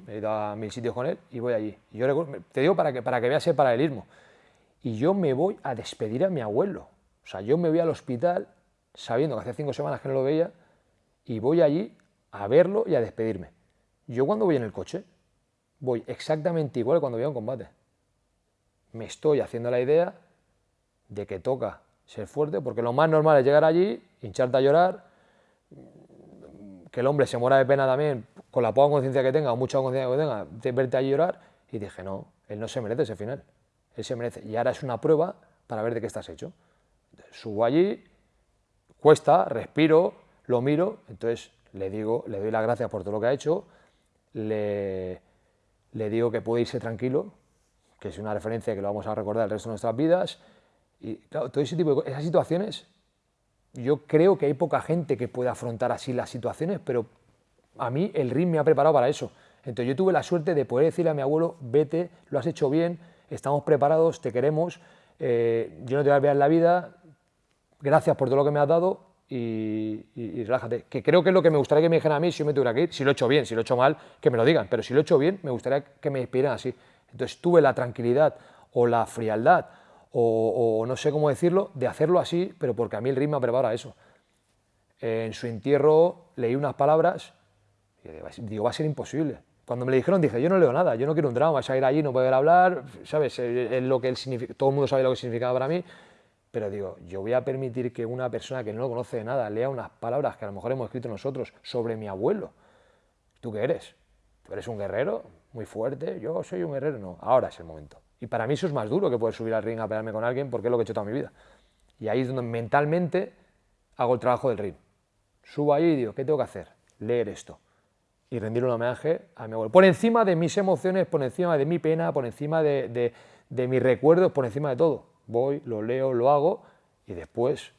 he ido a mil sitios con él y voy allí. yo te digo para que, para que veas el paralelismo. Y yo me voy a despedir a mi abuelo. O sea, yo me voy al hospital sabiendo que hace cinco semanas que no lo veía y voy allí a verlo y a despedirme. Yo cuando voy en el coche voy exactamente igual que cuando voy a un combate. Me estoy haciendo la idea de que toca ser fuerte, porque lo más normal es llegar allí, hincharte a llorar, que el hombre se muera de pena también, con la poca conciencia que tenga o mucha conciencia que tenga, de verte allí llorar, y dije, no, él no se merece ese final, él se merece. Y ahora es una prueba para ver de qué estás hecho. Subo allí, cuesta, respiro, lo miro, entonces le digo, le doy las gracias por todo lo que ha hecho, le, le digo que puede irse tranquilo, que es una referencia que lo vamos a recordar el resto de nuestras vidas, y claro, todo ese tipo de esas situaciones yo creo que hay poca gente que pueda afrontar así las situaciones, pero a mí el ring me ha preparado para eso. Entonces yo tuve la suerte de poder decirle a mi abuelo, vete, lo has hecho bien, estamos preparados, te queremos, eh, yo no te voy a olvidar la vida, gracias por todo lo que me has dado y, relájate. Que creo que es lo que me gustaría que me dijeran a mí si yo me tuviera que ir, si lo he hecho bien, si lo he hecho mal, que me lo digan, pero si lo he hecho bien, me gustaría que me despidieran así. Entonces tuve la tranquilidad o la frialdad o, no sé cómo decirlo, de hacerlo así, pero porque a mí el ritmo me prepara eso. en su entierro leí unas palabras digo, va a ser imposible. Cuando me lo dijeron dije, yo no leo nada, yo no quiero un drama, a ir allí, no poder hablar, ¿sabes? Es lo que él todo el mundo sabe lo que significaba para mí, pero digo, yo voy a permitir que una persona que no lo conoce de nada lea unas palabras que a lo mejor hemos escrito nosotros sobre mi abuelo. ¿Tú qué eres? ¿Tú eres un guerrero muy fuerte? Yo soy un guerrero, no, ahora es el momento. Y para mí eso es más duro que poder subir al ring a pelearme con alguien porque es lo que he hecho toda mi vida. Y ahí es donde mentalmente hago el trabajo del ring. Subo ahí y digo, ¿qué tengo que hacer? Leer esto y rendir un homenaje a mi abuelo. Por encima de mis emociones, por encima de mi pena, por encima de, mis recuerdos, por encima de todo. Voy, lo leo, lo hago y después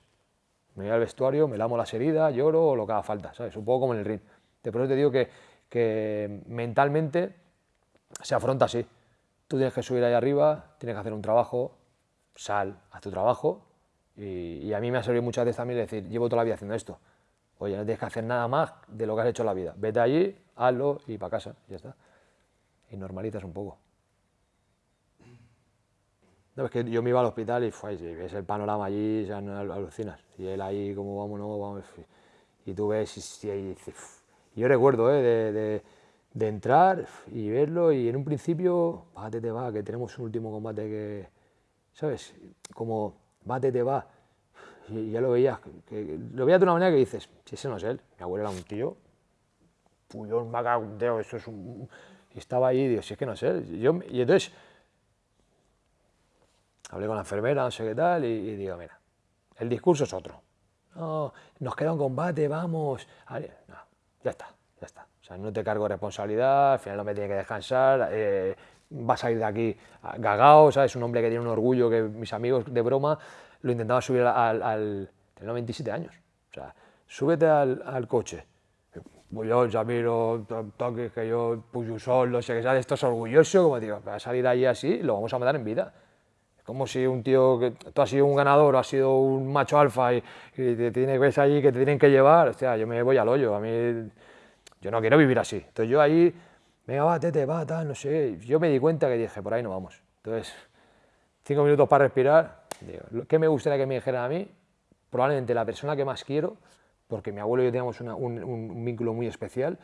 me voy al vestuario, me lamo las heridas, lloro o lo que haga falta, ¿sabes? Un poco como en el ring. De pronto te digo que, que mentalmente se afronta así. Tú tienes que subir ahí arriba, tienes que hacer un trabajo, sal, haz tu trabajo. Y, y a mí me ha servido muchas veces también decir, llevo toda la vida haciendo esto. Oye, no tienes que hacer nada más de lo que has hecho en la vida. Vete allí, hazlo y para casa, ya está. Y normalizas un poco. No, es que yo me iba al hospital y, ves el panorama allí, ya no alucinas. Y él ahí, como vamos, no, vamos. Y tú ves y. Y yo recuerdo ¿eh? de, de, entrar y verlo, y en un principio, bate te va, que tenemos un último combate que. ¿Sabes? Como, bate te va y ya lo veías, lo veías de una manera que dices, si ese no es él, mi abuelo era un tío, puñón, macabeo, eso es un... Y estaba ahí digo, si es que no es él. Yo, y entonces hablé con la enfermera, no sé qué tal, y, digo, mira, el discurso es otro. No, nos queda un combate, vamos. Ya está, ya está. O sea, no te cargo responsabilidad, al final no me tiene que descansar, eh, vas a ir de aquí gagao, ¿sabes? Un hombre que tiene un orgullo que mis amigos de broma lo intentaba subir al... al tenía 27 años. O sea, súbete al, al coche. Pues yo, Jamiro, toques que yo, Puyusol, no sé qué, ¿sabes? Esto es orgulloso, como digo, va a salir ahí así, lo vamos a matar en vida. Es como si un tío, que tú has sido un ganador, has sido un macho alfa y, te tienes ves allí que te tienen que llevar, hostia, yo me voy al hoyo, a mí, yo no quiero vivir así. Entonces yo ahí, venga, va, tete, va, tal, no sé, yo me di cuenta que dije, por ahí no vamos. Entonces, cinco minutos para respirar, ¿Qué me gustaría que me dijeran a mí? Probablemente la persona que más quiero, porque mi abuelo y yo teníamos un, vínculo muy especial,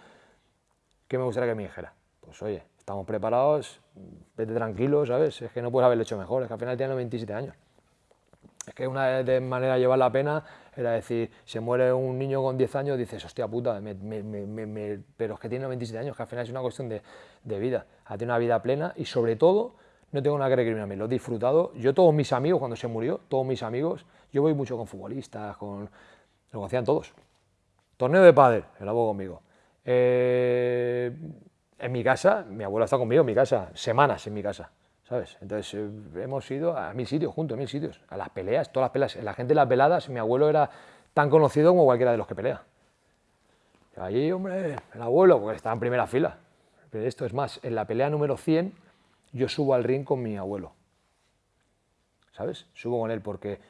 ¿qué me gustaría que me dijera? Pues oye, estamos preparados, vete tranquilo, ¿sabes? Es que no puedes haberlo hecho mejor, es que al final tiene 27 años. Es que una de manera de llevar la pena era decir, se muere un niño con 10 años, dices, hostia puta, pero es que tiene 27 años, que al final es una cuestión de, de vida, a tener una vida plena y sobre todo no tengo nada que recriminarme, lo he disfrutado. Yo todos mis amigos, cuando se murió, todos mis amigos, yo voy mucho con futbolistas, con... lo hacían todos. Torneo de pádel, el hago conmigo. Eh, en mi casa, mi abuelo está conmigo en mi casa, semanas en mi casa, ¿sabes? Entonces eh, hemos ido a mil sitios, juntos, a mil sitios, a las peleas, todas las peleas. La gente de las veladas, mi abuelo era tan conocido como cualquiera de los que pelea. Allí, hombre, el abuelo, porque estaba en primera fila. Pero esto es más, en la pelea número 100 yo subo al ring con mi abuelo. ¿Sabes? Subo con él porque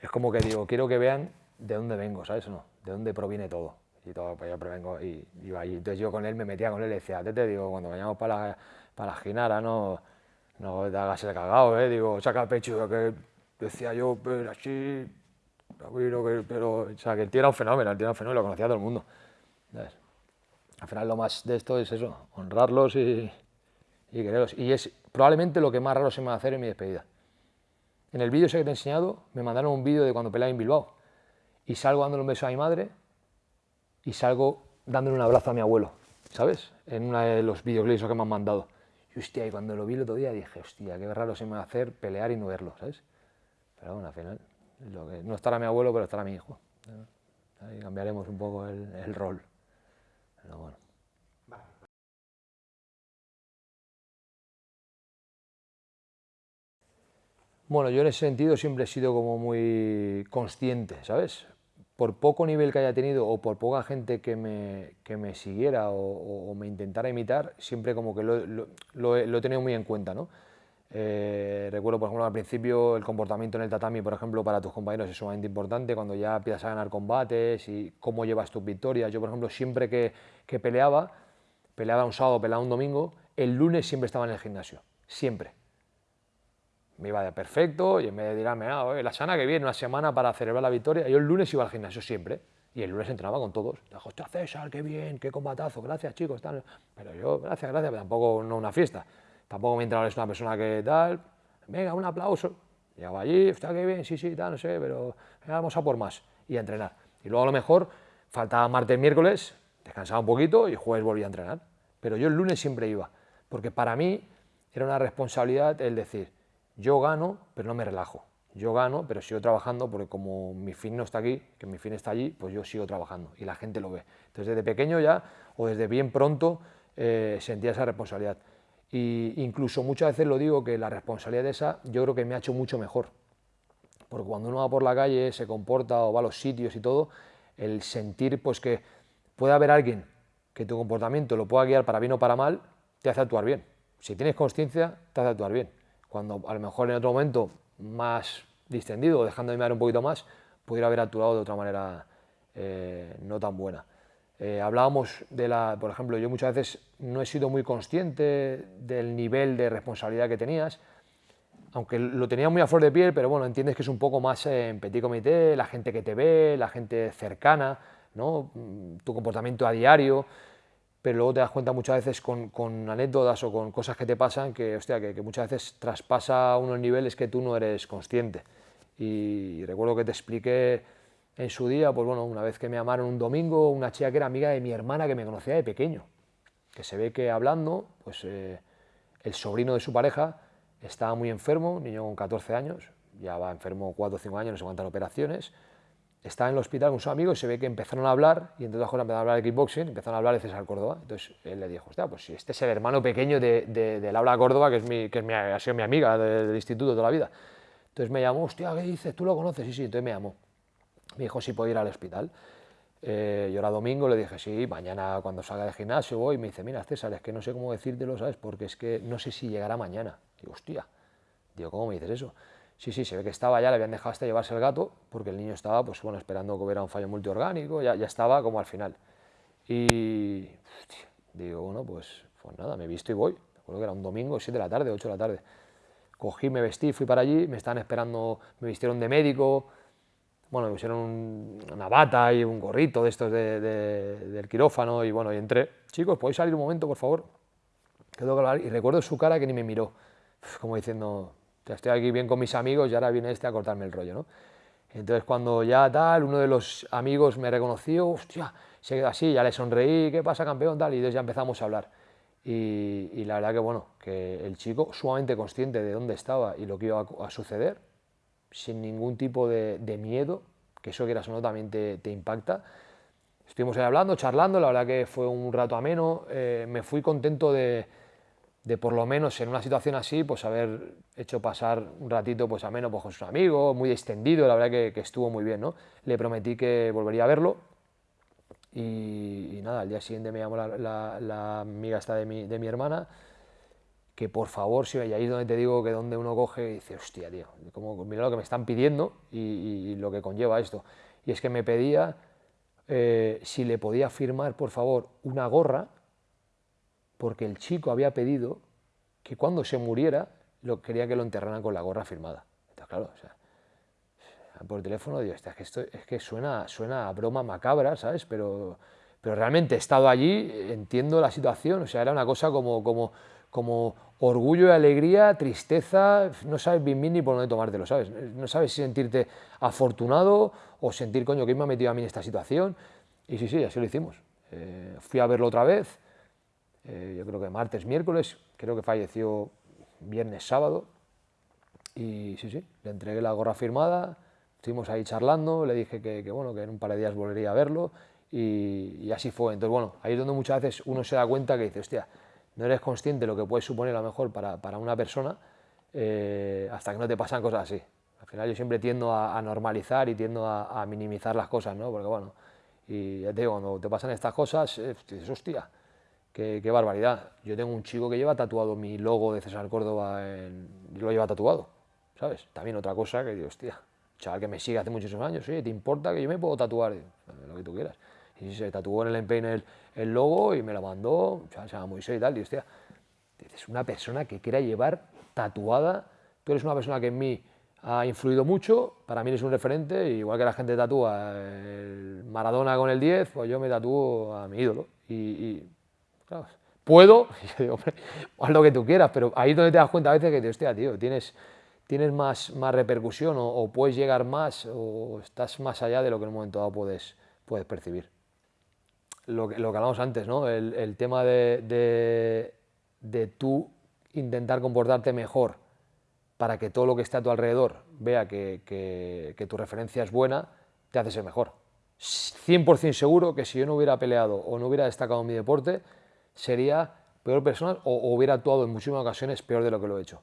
es como que digo, quiero que vean de dónde vengo, ¿sabes o no? De dónde proviene todo. Y todo, pues yo vengo y iba allí. Entonces yo con él me metía con él y decía, te digo, cuando vayamos para la, para la ginara, no, no te hagas el cagado, ¿eh? Digo, saca el pecho, que decía yo, pero así, pero, o sea, que el tío era un fenómeno, el tío era un fenómeno, lo conocía todo el mundo. Al final lo más de esto es eso, honrarlos y, y quererlos. Y es probablemente lo que más raro se me va a hacer en mi despedida. En el vídeo que te he enseñado, me mandaron un vídeo de cuando peleaba en Bilbao. Y salgo dándole un beso a mi madre y salgo dándole un abrazo a mi abuelo, ¿sabes? En uno de los videoclips que me han mandado. Y hostia, y cuando lo vi el otro día dije, hostia, qué raro se me va a hacer pelear y no verlo, ¿sabes? Pero bueno, al final, lo no estará mi abuelo, pero estará mi hijo. Ahí cambiaremos un poco el, el rol. Pero bueno. Bueno, yo en ese sentido siempre he sido como muy consciente, ¿sabes? Por poco nivel que haya tenido o por poca gente que me, que me siguiera o, me intentara imitar, siempre como que lo, lo, he, tenido muy en cuenta, ¿no? Eh, recuerdo, por ejemplo, al principio el comportamiento en el tatami, por ejemplo, para tus compañeros es sumamente importante, cuando ya empiezas a ganar combates y cómo llevas tus victorias. Yo, por ejemplo, siempre que, que peleaba, peleaba un sábado, peleaba un domingo, el lunes siempre estaba en el gimnasio, siempre. Me iba de perfecto y en vez de dirme, ah, la semana que viene, una semana para celebrar la victoria, yo el lunes iba al gimnasio siempre. Y el lunes entrenaba con todos. Hostia, César, qué bien, qué combatazo, gracias chicos. Tal. Pero yo, gracias, gracias, pero tampoco no una fiesta. Tampoco mi entrenador es una persona que tal, venga, un aplauso. Llegaba allí, está qué bien, sí, sí, tal, no sé, pero vamos a por más y a entrenar. Y luego a lo mejor faltaba martes, miércoles, descansaba un poquito y jueves volvía a entrenar. Pero yo el lunes siempre iba, porque para mí era una responsabilidad el decir, yo gano, pero no me relajo. Yo gano, pero sigo trabajando porque como mi fin no está aquí, que mi fin está allí, pues yo sigo trabajando y la gente lo ve. Entonces desde pequeño ya, o desde bien pronto, eh, sentía esa responsabilidad. Y incluso muchas veces lo digo que la responsabilidad de esa yo creo que me ha hecho mucho mejor. Porque cuando uno va por la calle, se comporta o va a los sitios y todo, el sentir pues que puede haber alguien que tu comportamiento lo pueda guiar para bien o para mal, te hace actuar bien. Si tienes conciencia, te hace actuar bien. Cuando a lo mejor en otro momento más distendido, dejando de mirar un poquito más, pudiera haber actuado de otra manera eh, no tan buena. Eh, hablábamos de la, por ejemplo, yo muchas veces no he sido muy consciente del nivel de responsabilidad que tenías, aunque lo tenía muy a flor de piel, pero bueno, entiendes que es un poco más en petit comité, la gente que te ve, la gente cercana, ¿no? Mm, tu comportamiento a diario, pero luego te das cuenta muchas veces con, anécdotas o con cosas que te pasan que, hostia, que, que, muchas veces traspasa unos niveles que tú no eres consciente. Y, recuerdo que te expliqué en su día, pues bueno, una vez que me llamaron un domingo, una chica que era amiga de mi hermana que me conocía de pequeño, que se ve que hablando, pues eh, el sobrino de su pareja estaba muy enfermo, niño con 14 años, ya va enfermo 4 o 5 años, no sé cuántas operaciones, estaba en el hospital con sus amigos y se ve que empezaron a hablar, y entre otras cosas empezaron a hablar de kickboxing, empezaron a hablar de César Córdoba. Entonces él le dijo, hostia, pues si este es el hermano pequeño de, de, Laura Córdoba, que, es mi, que es mi, ha sido mi amiga del instituto toda la vida. Entonces me llamó, hostia, ¿qué dices? ¿Tú lo conoces? Sí, sí, entonces me llamó. Me dijo si podía ir al hospital. Eh, yo era domingo, le dije, sí, mañana cuando salga del gimnasio voy. Y me dice, mira, César, es que no sé cómo decírtelo, ¿sabes? Porque es que no sé si llegará mañana. Digo, hostia. Digo, ¿cómo me dices eso? Sí, sí, se ve que estaba ya, le habían dejado hasta llevarse el gato, porque el niño estaba, pues bueno, esperando que hubiera un fallo multiorgánico, ya, ya estaba como al final. Y, digo, bueno, pues, pues nada, me he visto y voy. Recuerdo que era un domingo, 7 de la tarde, 8 de la tarde. Cogí, me vestí, fui para allí, me estaban esperando, me vistieron de médico, bueno, me pusieron una bata y un gorrito de estos del quirófano y bueno, y entré. Chicos, ¿podéis salir un momento, por favor? Quedó hablar y recuerdo su cara que ni me miró, como diciendo, ya estoy aquí bien con mis amigos y ahora viene este a cortarme el rollo, ¿no? Entonces cuando ya tal, uno de los amigos me reconoció, hostia, se quedó así, ya le sonreí, ¿qué pasa campeón? Tal, y entonces ya empezamos a hablar. Y, y la verdad que bueno, que el chico sumamente consciente de dónde estaba y lo que iba a suceder, sin ningún tipo de, miedo, que eso que era o también te, impacta. Estuvimos ahí hablando, charlando, la verdad que fue un rato ameno, eh, me fui contento de, por lo menos en una situación así, pues haber hecho pasar un ratito pues ameno pues, con sus amigos, muy extendido, la verdad que, estuvo muy bien, ¿no? Le prometí que volvería a verlo y, nada, al día siguiente me llamó la, amiga esta de mi, de mi hermana, que por favor, si y es donde te digo que donde uno coge y dice, hostia, tío, como, mira lo que me están pidiendo y, lo que conlleva esto. Y es que me pedía eh, si le podía firmar, por favor, una gorra, porque el chico había pedido que cuando se muriera, lo, quería que lo enterraran con la gorra firmada. Entonces, claro, o sea, por teléfono digo, es que esto es que suena, suena a broma macabra, ¿sabes? Pero, pero realmente he estado allí, entiendo la situación, o sea, era una cosa como, como como orgullo y alegría, tristeza, no sabes bien bien ni por dónde tomártelo, ¿sabes? No sabes si sentirte afortunado o sentir, coño, que me ha metido a mí en esta situación. Y sí, sí, así lo hicimos. Eh, fui a verlo otra vez, eh, yo creo que martes, miércoles, creo que falleció viernes, sábado. Y sí, sí, le entregué la gorra firmada, estuvimos ahí charlando, le dije que, bueno, que en un par de días volvería a verlo y, y así fue. Entonces, bueno, ahí es donde muchas veces uno se da cuenta que dice, hostia, no eres consciente de lo que puede suponer a lo mejor para, para una persona eh, hasta que no te pasan cosas así. Al final yo siempre tiendo a, normalizar y tiendo a, minimizar las cosas, ¿no? Porque bueno, y ya te digo, cuando te pasan estas cosas, eh, dices, hostia, qué, qué barbaridad. Yo tengo un chico que lleva tatuado mi logo de César Córdoba, en, lo lleva tatuado, ¿sabes? También otra cosa que digo, hostia, chaval que me sigue hace muchísimos años, oye, ¿te importa que yo me puedo tatuar? Lo que tú quieras. Y se tatuó en el empeine el, el logo y me lo mandó, chaval, se llama Moisés y tal, y hostia, es una persona que quiera llevar tatuada, tú eres una persona que en mí ha influido mucho, para mí eres un referente, igual que la gente tatúa el Maradona con el 10, pues yo me tatúo a mi ídolo. Y, puedo, y hombre, haz lo que tú quieras, pero ahí es donde te das cuenta a veces que, tío, tienes, tienes más, más repercusión o, puedes llegar más o estás más allá de lo que en un momento dado puedes, puedes percibir. Lo que, lo que hablamos antes, ¿no? el, tema de, de, tú intentar comportarte mejor para que todo lo que esté a tu alrededor vea que, tu referencia es buena, te hace ser mejor. 100% seguro que si yo no hubiera peleado o no hubiera destacado en mi deporte, sería peor persona o, hubiera actuado en muchísimas ocasiones peor de lo que lo he hecho.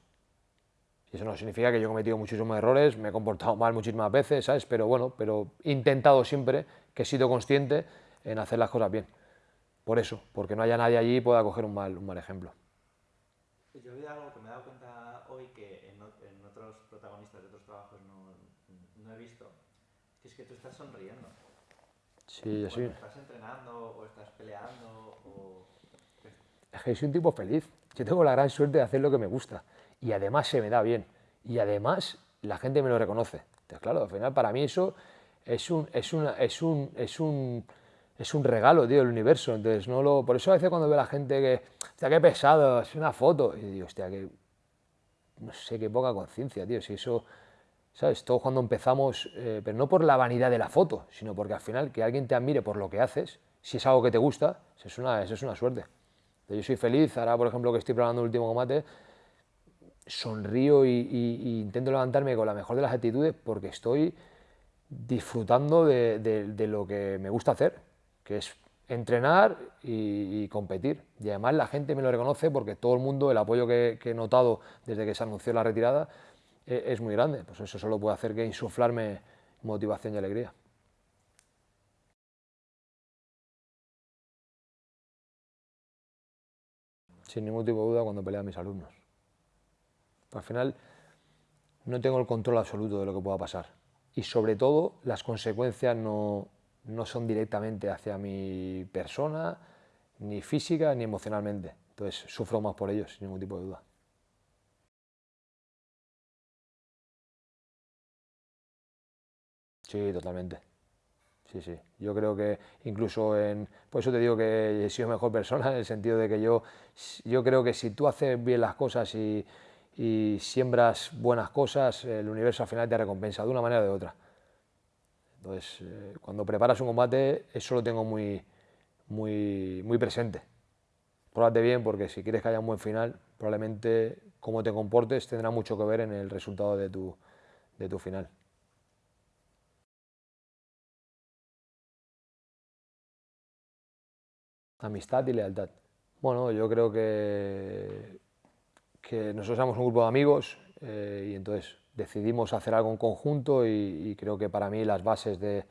Y eso no significa que yo he cometido muchísimos errores, me he comportado mal muchísimas veces, ¿sabes? Pero bueno, pero he intentado siempre que he sido consciente en hacer las cosas bien. Por eso, porque no haya nadie allí y pueda coger un mal, un mal ejemplo.
Yo he algo que me he dado cuenta hoy que otros protagonistas de otros trabajos no, he visto, que es que tú estás sonriendo.
Sí, yo
¿Estás entrenando o estás peleando? O...
Que soy un tipo feliz. Yo tengo la gran suerte de hacer lo que me gusta. Y además se me da bien. Y además la gente me lo reconoce. Entonces, claro, al final para mí eso es un, es una, es un, es un, es un regalo, tío, del universo. Entonces, no lo, por eso a veces cuando veo a la gente que, hostia, qué pesado, es una foto, y digo, hostia, que no sé, qué poca conciencia, tío, si eso, ¿sabes? Todo cuando empezamos, eh, pero no por la vanidad de la foto, sino porque al final que alguien te admire por lo que haces, si es algo que te gusta, eso es una, eso es una suerte. Yo soy feliz, ahora por ejemplo que estoy probando el último combate, sonrío y, intento levantarme con la mejor de las actitudes porque estoy disfrutando de lo que me gusta hacer, que es entrenar y, competir. Y además la gente me lo reconoce porque todo el mundo, el apoyo que, he notado desde que se anunció la retirada e, es muy grande. Pues eso solo puede hacer que insuflarme motivación y alegría. Sin ningún tipo de duda cuando peleo a mis alumnos. Al final no tengo el control absoluto de lo que pueda pasar. Y sobre todo las consecuencias no, no son directamente hacia mi persona, ni física ni emocionalmente. Entonces sufro más por ellos, sin ningún tipo de duda. Sí, totalmente. Sí, sí. Yo creo que incluso en... Por eso te digo que he sido mejor persona, en el sentido de que yo, yo creo que si tú haces bien las cosas y, siembras buenas cosas, el universo al final te recompensa de una manera o de otra. Entonces, eh, cuando preparas un combate, eso lo tengo muy, muy, muy presente. Pórtate bien porque si quieres que haya un buen final, probablemente cómo te comportes tendrá mucho que ver en el resultado de tu, de tu final. Amistad y lealtad. Bueno, yo creo que, nosotros somos un grupo de amigos eh, y entonces decidimos hacer algo en conjunto y, creo que para mí las bases de,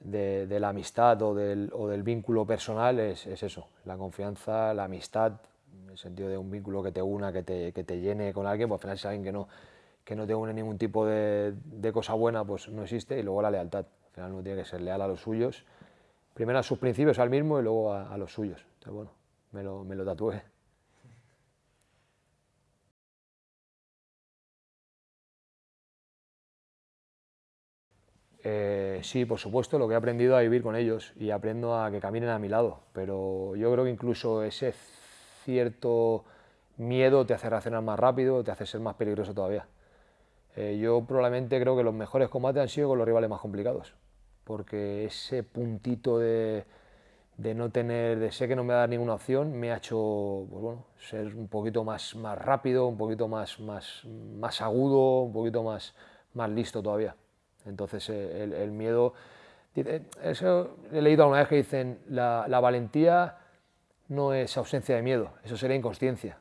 la amistad o del, vínculo personal es, es, eso, la confianza, la amistad, en el sentido de un vínculo que te una, que te, que te llene con alguien, pues al final si alguien que no, que no te une ningún tipo de, de, cosa buena, pues no existe, y luego la lealtad, al final uno tiene que ser leal a los suyos, primero a sus principios, al mismo, y luego a, los suyos. Entonces, bueno, me lo, me lo tatué. Eh, sí, por supuesto, lo que he aprendido a vivir con ellos y aprendo a que caminen a mi lado, pero yo creo que incluso ese cierto miedo te hace reaccionar más rápido, te hace ser más peligroso todavía. Eh, yo probablemente creo que los mejores combates han sido con los rivales más complicados, porque ese puntito de, no tener, de sé que no me da ninguna opción, me ha hecho pues bueno, ser un poquito más, más rápido, un poquito más, más, más agudo, un poquito más, más listo todavía. Entonces eh, el, miedo, he leído alguna vez que dicen, la, valentía no es ausencia de miedo, eso sería inconsciencia.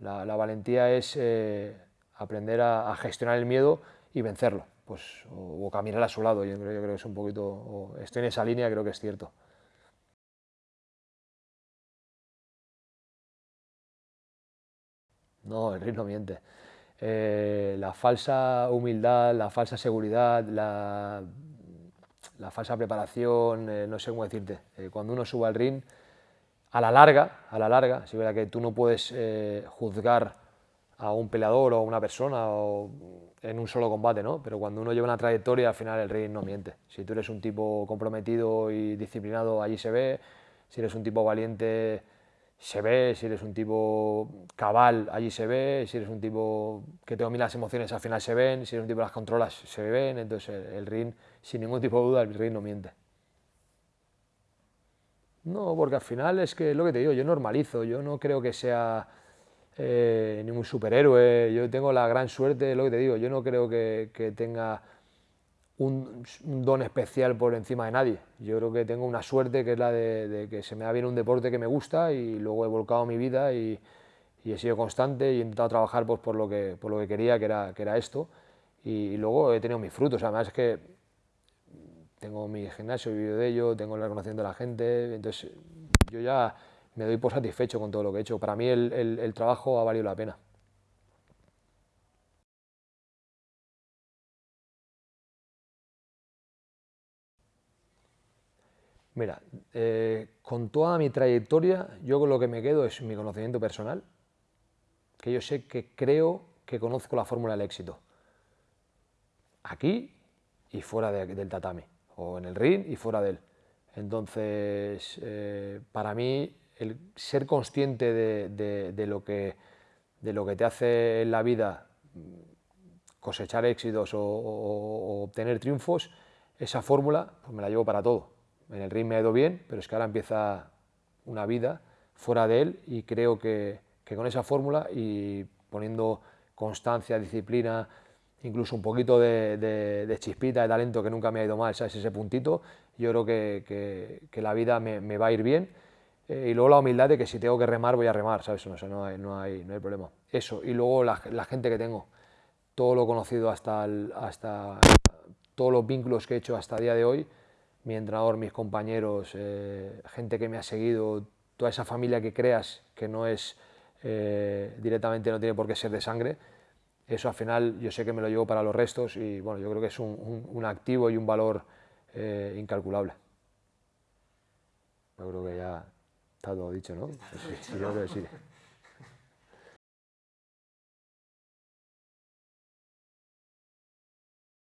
La, valentía es eh, aprender a, gestionar el miedo y vencerlo, pues, o, caminar a su lado. Yo creo, yo creo que es un poquito, o estoy en esa línea, creo que es cierto. No, el ritmo miente. Eh, la falsa humildad, la falsa seguridad, la, la falsa preparación, eh, no sé cómo decirte. Eh, cuando uno suba al ring, a la larga, a la larga, si verá que tú no puedes juzgar a un peleador o a una persona o en un solo combate, ¿no? Pero cuando uno lleva una trayectoria, al final el ring no miente. Si tú eres un tipo comprometido y disciplinado, allí se ve. Si eres un tipo valiente, se ve, si eres un tipo cabal, allí se ve, si eres un tipo que te domina las emociones, al final se ven, si eres un tipo que las controlas, se ven, entonces el, ring, sin ningún tipo de duda, el ring no miente. No, porque al final es que lo que te digo, yo normalizo, yo no creo que sea eh, ningún superhéroe, yo tengo la gran suerte, lo que te digo, yo no creo que, que tenga un, don especial por encima de nadie. Yo creo que tengo una suerte que es la de, que se me da bien un deporte que me gusta y luego he volcado mi vida y, he sido constante y he intentado trabajar pues, por, lo que, por lo que quería, que era, que era esto. Y, luego he tenido mis frutos, además es que tengo mi gimnasio, he vivido de ello, tengo el reconocimiento de la gente, entonces yo ya me doy por satisfecho con todo lo que he hecho. Para mí el trabajo ha valido la pena. Mira, eh, con toda mi trayectoria, yo con lo que me quedo es mi conocimiento personal, que yo sé que creo que conozco la fórmula del éxito. Aquí y fuera del tatami, o en el ring y fuera de él. Entonces, eh, para mí, el ser consciente de, lo que, de lo que te hace en la vida cosechar éxitos o, obtener triunfos, esa fórmula pues me la llevo para todo en el ring me ha ido bien, pero es que ahora empieza una vida fuera de él y creo que, con esa fórmula y poniendo constancia, disciplina, incluso un poquito de, chispita, de talento que nunca me ha ido mal, ¿sabes? ese puntito, yo creo que, la vida me, va a ir bien. Eh, y luego la humildad de que si tengo que remar, voy a remar, ¿sabes? No, no, hay, no, hay, no hay problema. Eso, y luego la, gente que tengo, todo lo conocido hasta, hasta todos los vínculos que he hecho hasta el día de hoy, mi entrenador, mis compañeros, eh, gente que me ha seguido, toda esa familia que creas que no es eh, directamente, no tiene por qué ser de sangre, eso al final yo sé que me lo llevo para los restos y bueno, yo creo que es un, activo y un valor incalculable. Yo creo que ya está todo dicho, ¿no? Sí, yo creo que sí.